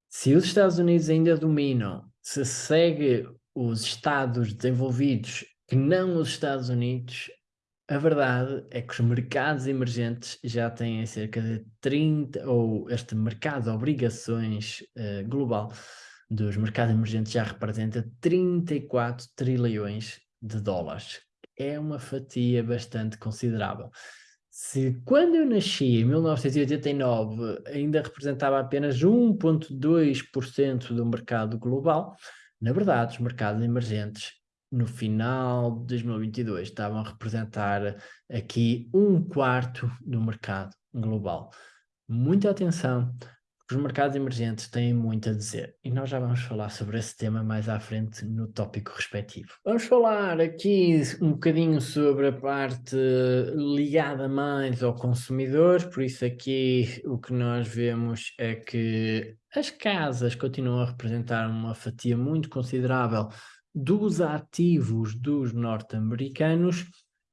Se os Estados Unidos ainda dominam, se segue os Estados desenvolvidos que não os Estados Unidos, A verdade é que os mercados emergentes já têm cerca de 30, ou este mercado de obrigações uh, global dos mercados emergentes já representa 34 trilhões de dólares. É uma fatia bastante considerável. Se quando eu nasci, em 1989, ainda representava apenas 1,2% do mercado global, na verdade, os mercados emergentes no final de 2022 estavam a representar aqui um quarto do mercado global. Muita atenção, os mercados emergentes têm muito a dizer e nós já vamos falar sobre esse tema mais à frente no tópico respectivo. Vamos falar aqui um bocadinho sobre a parte ligada mais ao consumidor, por isso aqui o que nós vemos é que as casas continuam a representar uma fatia muito considerável dos ativos dos norte-americanos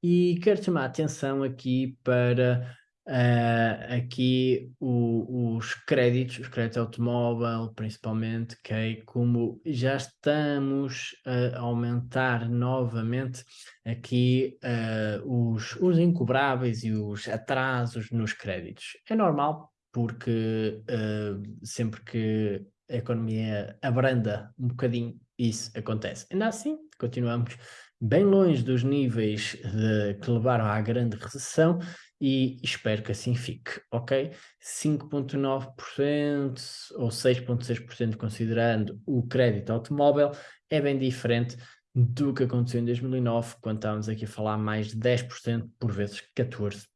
e quero chamar a atenção aqui para uh, aqui o, os créditos, os créditos automóvel principalmente, que como já estamos a aumentar novamente aqui uh, os, os incobráveis e os atrasos nos créditos. É normal porque uh, sempre que a economia abranda um bocadinho, isso acontece. Ainda assim, continuamos bem longe dos níveis de, que levaram à grande recessão e espero que assim fique, ok? 5.9% ou 6.6% considerando o crédito automóvel é bem diferente do que aconteceu em 2009, quando estávamos aqui a falar mais de 10%, por vezes 14%.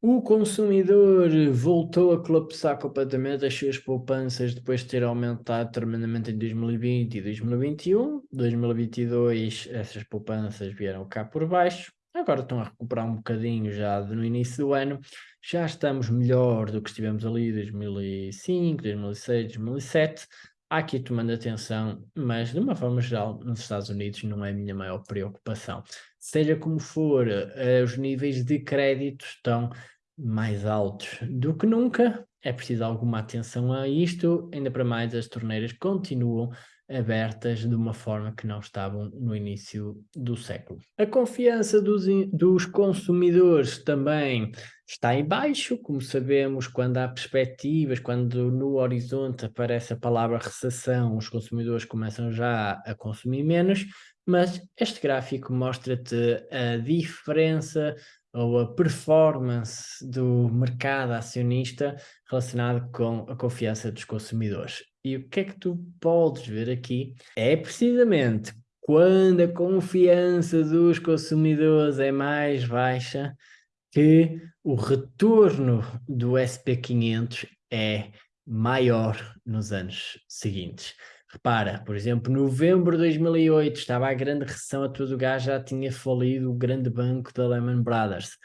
O consumidor voltou a colapsar completamente as suas poupanças depois de ter aumentado tremendamente em 2020 e 2021. 2022 essas poupanças vieram cá por baixo. Agora estão a recuperar um bocadinho já no início do ano. Já estamos melhor do que estivemos ali em 2005, 2006, 2007 há aqui tomando atenção, mas de uma forma geral, nos Estados Unidos não é a minha maior preocupação. Seja como for, uh, os níveis de crédito estão mais altos do que nunca, é preciso alguma atenção a isto, ainda para mais as torneiras continuam abertas de uma forma que não estavam no início do século. A confiança dos, dos consumidores também está em baixo, como sabemos, quando há perspectivas, quando no horizonte aparece a palavra recessão, os consumidores começam já a consumir menos, mas este gráfico mostra-te a diferença ou a performance do mercado acionista relacionado com a confiança dos consumidores. E o que é que tu podes ver aqui é precisamente quando a confiança dos consumidores é mais baixa que o retorno do SP500 é maior nos anos seguintes. Repara, por exemplo, novembro de 2008 estava a grande recessão a todo o gás, já tinha falido o grande banco da Lehman Brothers.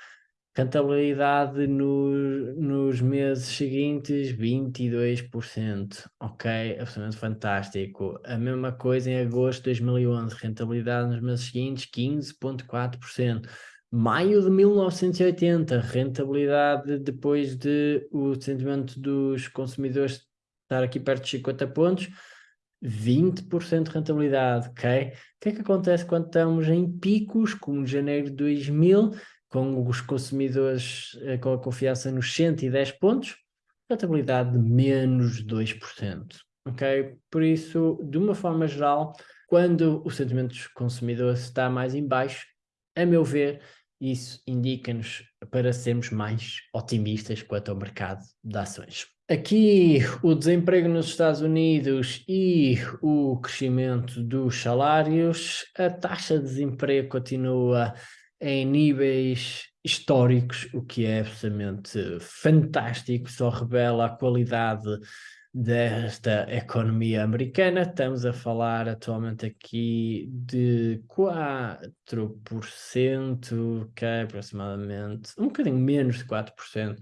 Rentabilidade no, nos meses seguintes, 22%. Ok, absolutamente fantástico. A mesma coisa em agosto de 2011, rentabilidade nos meses seguintes, 15,4%. Maio de 1980, rentabilidade depois de o sentimento dos consumidores estar aqui perto de 50 pontos, 20% de rentabilidade, ok? O que é que acontece quando estamos em picos, como janeiro de 2000, com os consumidores eh, com a confiança nos 110 pontos? Rentabilidade de menos 2%, ok? Por isso, de uma forma geral, quando o sentimento dos consumidores está mais em baixo, a meu ver, isso indica-nos para sermos mais otimistas quanto ao mercado de ações. Aqui o desemprego nos Estados Unidos e o crescimento dos salários, a taxa de desemprego continua em níveis históricos, o que é absolutamente fantástico, só revela a qualidade desta economia americana. Estamos a falar atualmente aqui de 4%, que é aproximadamente um bocadinho menos de 4%.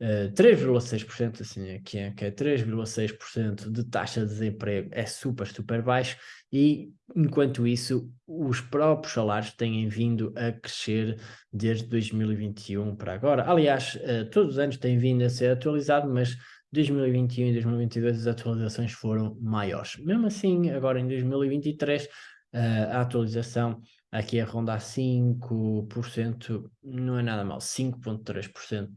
3,6%, assim aqui é, que é 3,6% de taxa de desemprego é super, super baixo e enquanto isso os próprios salários têm vindo a crescer desde 2021 para agora. Aliás, uh, todos os anos têm vindo a ser atualizado, mas 2021 e 2022 as atualizações foram maiores. Mesmo assim, agora em 2023, uh, a atualização aqui a rondar 5%, não é nada mal, 5,3%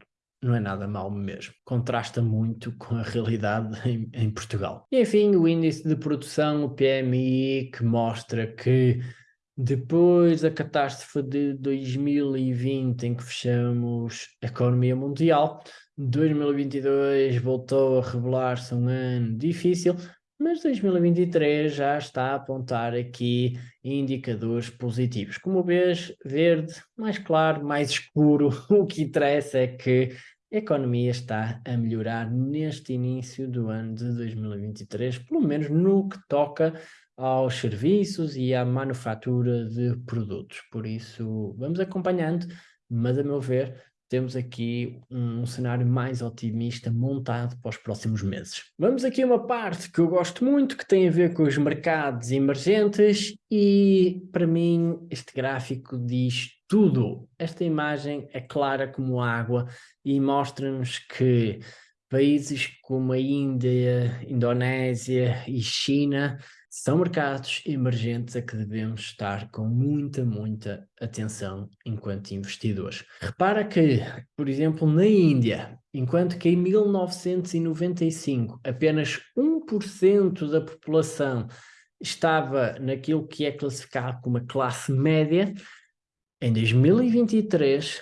não é nada mal mesmo. Contrasta muito com a realidade *laughs* em, em, Portugal. E enfim, o índice de produção, o PMI, que mostra que depois da catástrofe de 2020, em que fechamos a economia mundial, 2022 voltou a revelar-se um ano difícil, mas 2023 já está a apontar aqui indicadores positivos. Como vês, verde, mais claro, mais escuro, *laughs* o que interessa é que a economia está a melhorar neste início do ano de 2023, pelo menos no que toca aos serviços e à manufatura de produtos. Por isso, vamos acompanhando, mas a meu ver, temos aqui um cenário mais otimista montado para os próximos meses. Vamos aqui a uma parte que eu gosto muito, que tem a ver com os mercados emergentes e, para mim, este gráfico diz tudo. Esta imagem é clara como água e mostra-nos que países como a Índia, Indonésia e China são mercados emergentes a que devemos estar com muita, muita atenção enquanto investidores. Repara que, por exemplo, na Índia, enquanto que em 1995 apenas 1% da população estava naquilo que é classificado como a classe média, em 2023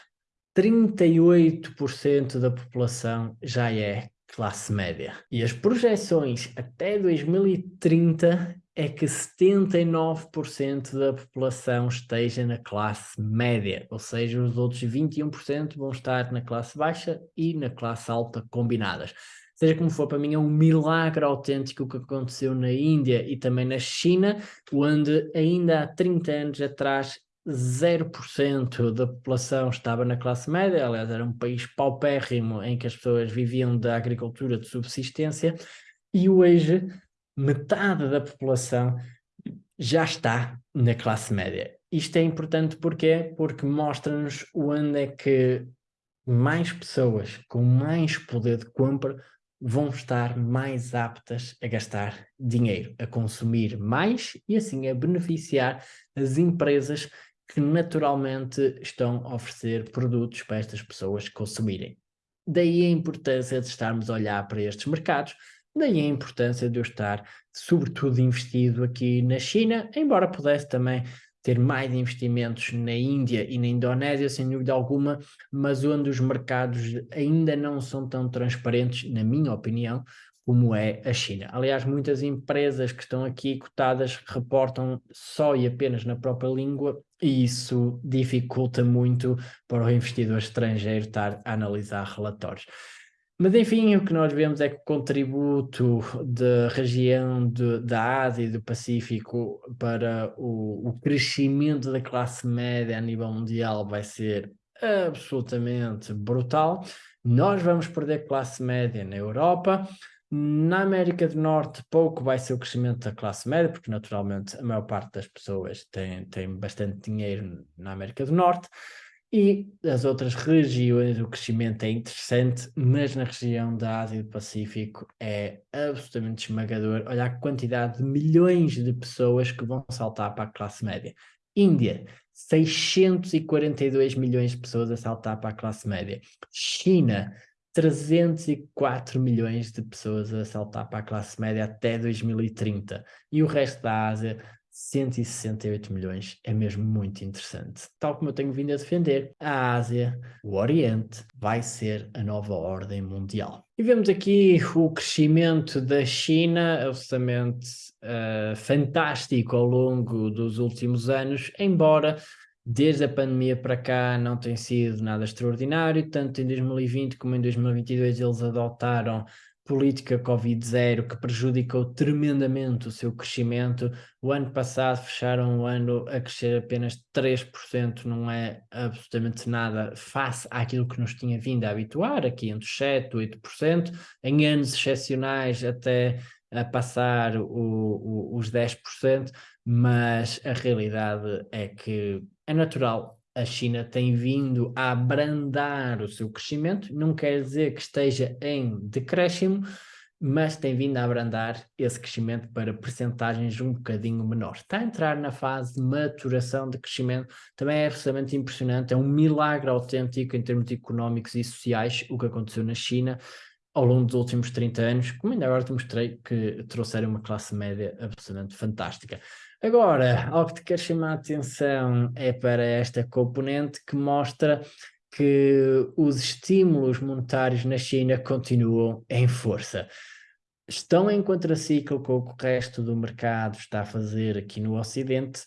38% da população já é classe média. E as projeções até 2030 é que 79% da população esteja na classe média, ou seja, os outros 21% vão estar na classe baixa e na classe alta combinadas. Seja como for, para mim é um milagre autêntico que aconteceu na Índia e também na China, onde ainda há 30 anos atrás 0% da população estava na classe média, aliás era um país paupérrimo em que as pessoas viviam da agricultura de subsistência, e hoje metade da população já está na classe média. Isto é importante porque porque mostra-nos onde é que mais pessoas com mais poder de compra vão estar mais aptas a gastar dinheiro, a consumir mais e assim a beneficiar as empresas que naturalmente estão a oferecer produtos para estas pessoas consumirem. Daí a importância de estarmos a olhar para estes mercados, daí a importância de eu estar sobretudo investido aqui na China, embora pudesse também ter mais investimentos na Índia e na Indonésia, sem dúvida alguma, mas onde os mercados ainda não são tão transparentes, na minha opinião, como é a China. Aliás, muitas empresas que estão aqui cotadas reportam só e apenas na própria língua e isso dificulta muito para o investidor estrangeiro estar a analisar relatórios. Mas enfim, o que nós vemos é que o contributo da região de, da Ásia e do Pacífico para o, o crescimento da classe média a nível mundial vai ser absolutamente brutal. Nós vamos perder classe média na Europa, na América do Norte, pouco vai ser o crescimento da classe média, porque naturalmente a maior parte das pessoas tem, tem bastante dinheiro na América do Norte, e as outras regiões o crescimento é interessante, mas na região da Ásia e do Pacífico é absolutamente esmagador. Olha a quantidade de milhões de pessoas que vão saltar para a classe média. Índia, 642 milhões de pessoas a saltar para a classe média. China, 304 milhões de pessoas a saltar para a classe média até 2030 e o resto da Ásia 168 milhões é mesmo muito interessante. Tal como eu tenho vindo a defender, a Ásia, o Oriente, vai ser a nova ordem mundial. E vemos aqui o crescimento da China, absolutamente uh, fantástico ao longo dos últimos anos, embora Desde a pandemia para cá não tem sido nada extraordinário, tanto em 2020 como em 2022 eles adotaram política Covid-0 que prejudicou tremendamente o seu crescimento. O ano passado fecharam o ano a crescer apenas 3%, não é absolutamente nada face àquilo que nos tinha vindo a habituar, aqui entre 7% e 8%, em anos excepcionais até a passar o, o, os 10%, mas a realidade é que é natural. A China tem vindo a abrandar o seu crescimento, não quer dizer que esteja em decréscimo, mas tem vindo a abrandar esse crescimento para percentagens um bocadinho menores. Está a entrar na fase de maturação de crescimento, também é absolutamente impressionante, é um milagre autêntico em termos económicos e sociais o que aconteceu na China ao longo dos últimos 30 anos, como ainda agora te mostrei que trouxeram uma classe média absolutamente fantástica. Agora, algo que te quero chamar a atenção é para esta componente que mostra que os estímulos monetários na China continuam em força. Estão em contraciclo com o que o resto do mercado está a fazer aqui no Ocidente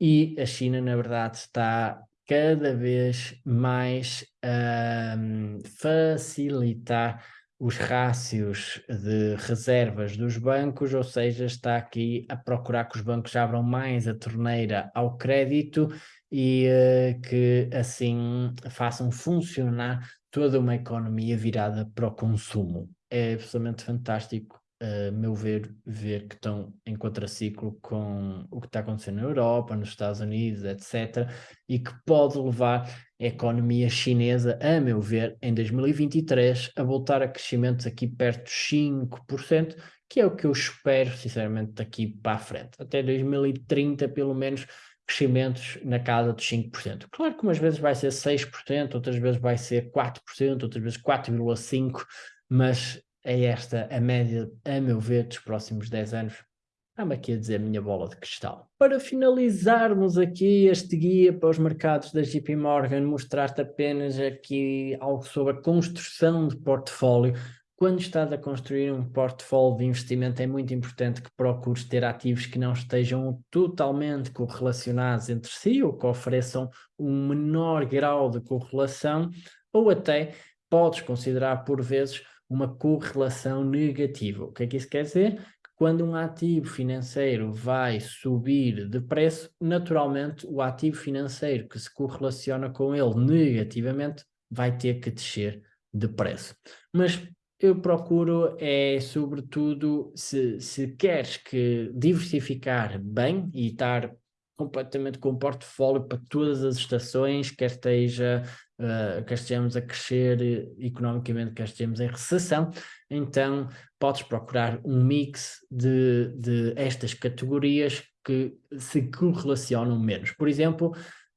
e a China, na verdade, está cada vez mais a um, facilitar os rácios de reservas dos bancos, ou seja, está aqui a procurar que os bancos abram mais a torneira ao crédito e uh, que assim façam funcionar toda uma economia virada para o consumo. É absolutamente fantástico a meu ver, ver que estão em contraciclo com o que está acontecendo na Europa, nos Estados Unidos, etc., e que pode levar a economia chinesa, a meu ver, em 2023, a voltar a crescimentos aqui perto dos 5%, que é o que eu espero, sinceramente, daqui para a frente. Até 2030, pelo menos, crescimentos na casa dos 5%. Claro que umas vezes vai ser 6%, outras vezes vai ser 4%, outras vezes 4,5%, mas é esta a média, a meu ver, dos próximos 10 anos. Está-me aqui a dizer a minha bola de cristal. Para finalizarmos aqui este guia para os mercados da JP Morgan, mostrar-te apenas aqui algo sobre a construção de portfólio. Quando estás a construir um portfólio de investimento é muito importante que procures ter ativos que não estejam totalmente correlacionados entre si ou que ofereçam um menor grau de correlação ou até podes considerar por vezes uma correlação negativa. O que é que isso quer dizer? Quando um ativo financeiro vai subir de preço, naturalmente o ativo financeiro que se correlaciona com ele negativamente vai ter que descer de preço. Mas eu procuro é, sobretudo, se, se queres que diversificar bem e estar completamente com um portfólio para todas as estações, quer esteja uh, quer estejamos a crescer economicamente, quer estejamos em recessão, então podes procurar um mix de, de estas categorias que se correlacionam menos. Por exemplo,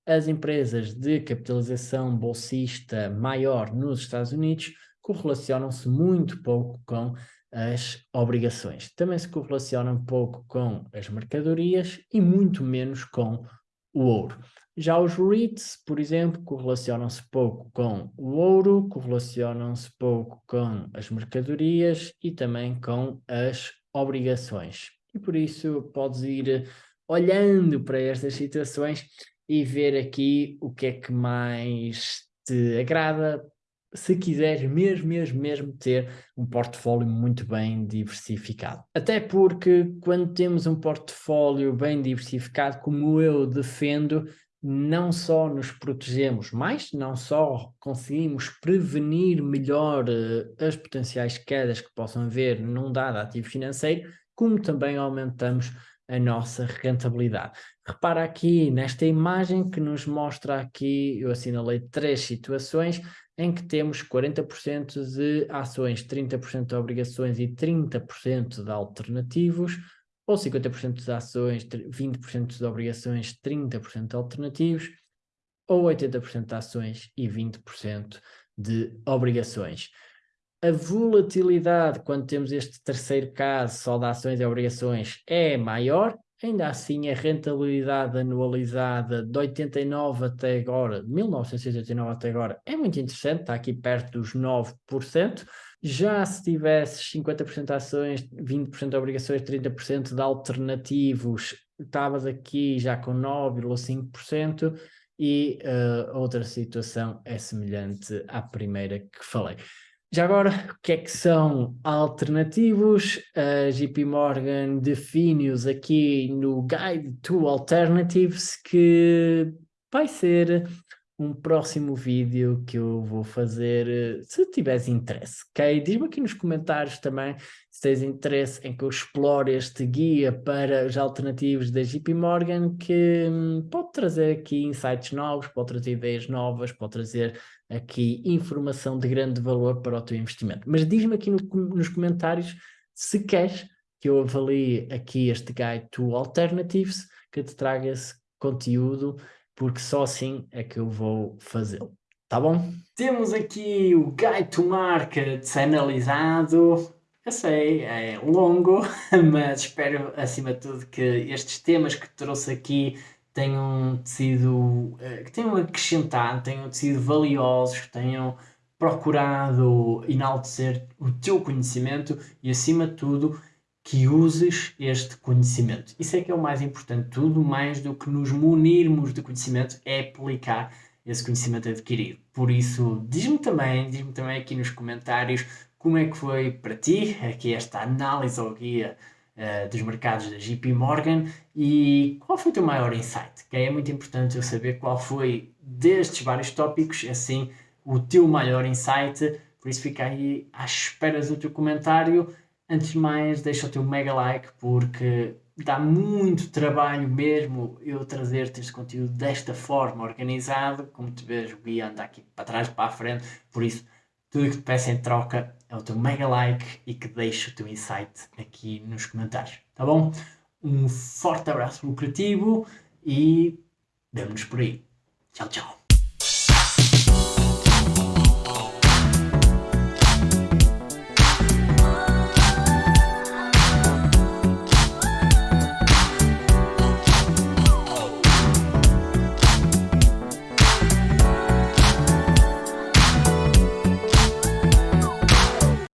as empresas de capitalização bolsista maior nos Estados Unidos correlacionam-se muito pouco com as obrigações. Também se correlacionam pouco com as mercadorias e muito menos com o ouro. Já os REITs, por exemplo, correlacionam-se pouco com o ouro, correlacionam-se pouco com as mercadorias e também com as obrigações. E por isso podes ir olhando para estas situações e ver aqui o que é que mais te agrada, se quiseres mesmo, mesmo, mesmo ter um portfólio muito bem diversificado. Até porque quando temos um portfólio bem diversificado, como eu defendo, não só nos protegemos mais, não só conseguimos prevenir melhor uh, as potenciais quedas que possam haver num dado ativo financeiro, como também aumentamos a nossa rentabilidade. Repara aqui nesta imagem que nos mostra aqui, eu assinalei três situações em que temos 40% de ações, 30% de obrigações e 30% de alternativos, ou 50% de ações, 20% de obrigações, 30% de alternativos, ou 80% de ações e 20% de obrigações. A volatilidade, quando temos este terceiro caso só de ações e obrigações, é maior, ainda assim a rentabilidade anualizada de 89 até agora, de 1989 até agora, é muito interessante, está aqui perto dos 9%, já se tivesses 50% de ações, 20% de obrigações, 30% de alternativos, estavas aqui já com 9,5% e uh, outra situação é semelhante à primeira que falei. Já agora, o que é que são alternativos? A JP Morgan define-os aqui no Guide to Alternatives, que vai ser um próximo vídeo que eu vou fazer, eh, se tiveres interesse, ok? Diz-me aqui nos comentários também se tens interesse em que eu explore este guia para os alternativos da JP Morgan, que hum, pode trazer aqui insights novos, pode trazer ideias novas, pode trazer aqui informação de grande valor para o teu investimento. Mas diz-me aqui no, nos comentários se queres que eu avalie aqui este Guide to Alternatives, que te traga esse conteúdo, porque só assim é que eu vou fazê-lo. Tá bom? Temos aqui o Guide to Markets analisado. Eu sei, é longo, *laughs* mas espero acima de tudo que estes temas que trouxe aqui tenham sido, eh, que tenham acrescentado, tenham sido valiosos, tenham procurado enaltecer o teu conhecimento e acima de tudo que uses este conhecimento. Isso é que é o mais importante. Tudo mais do que nos munirmos de conhecimento é aplicar esse conhecimento adquirido. Por isso, diz-me também, diz-me também aqui nos comentários como é que foi para ti aqui esta análise ao guia uh, dos mercados da JP Morgan e qual foi o teu maior insight? Que é muito importante eu saber qual foi destes vários tópicos, assim, o teu maior insight. Por isso fica aí à espera do teu comentário Antes de mais, deixa o teu mega like porque dá muito trabalho mesmo eu trazer-te este conteúdo desta forma, organizado. Como te vês, o guia anda aqui para trás para a frente. Por isso, tudo que te peço em troca é o teu mega like e que deixe o teu insight aqui nos comentários. Tá bom? Um forte abraço lucrativo e vemo-nos por aí. Tchau, tchau.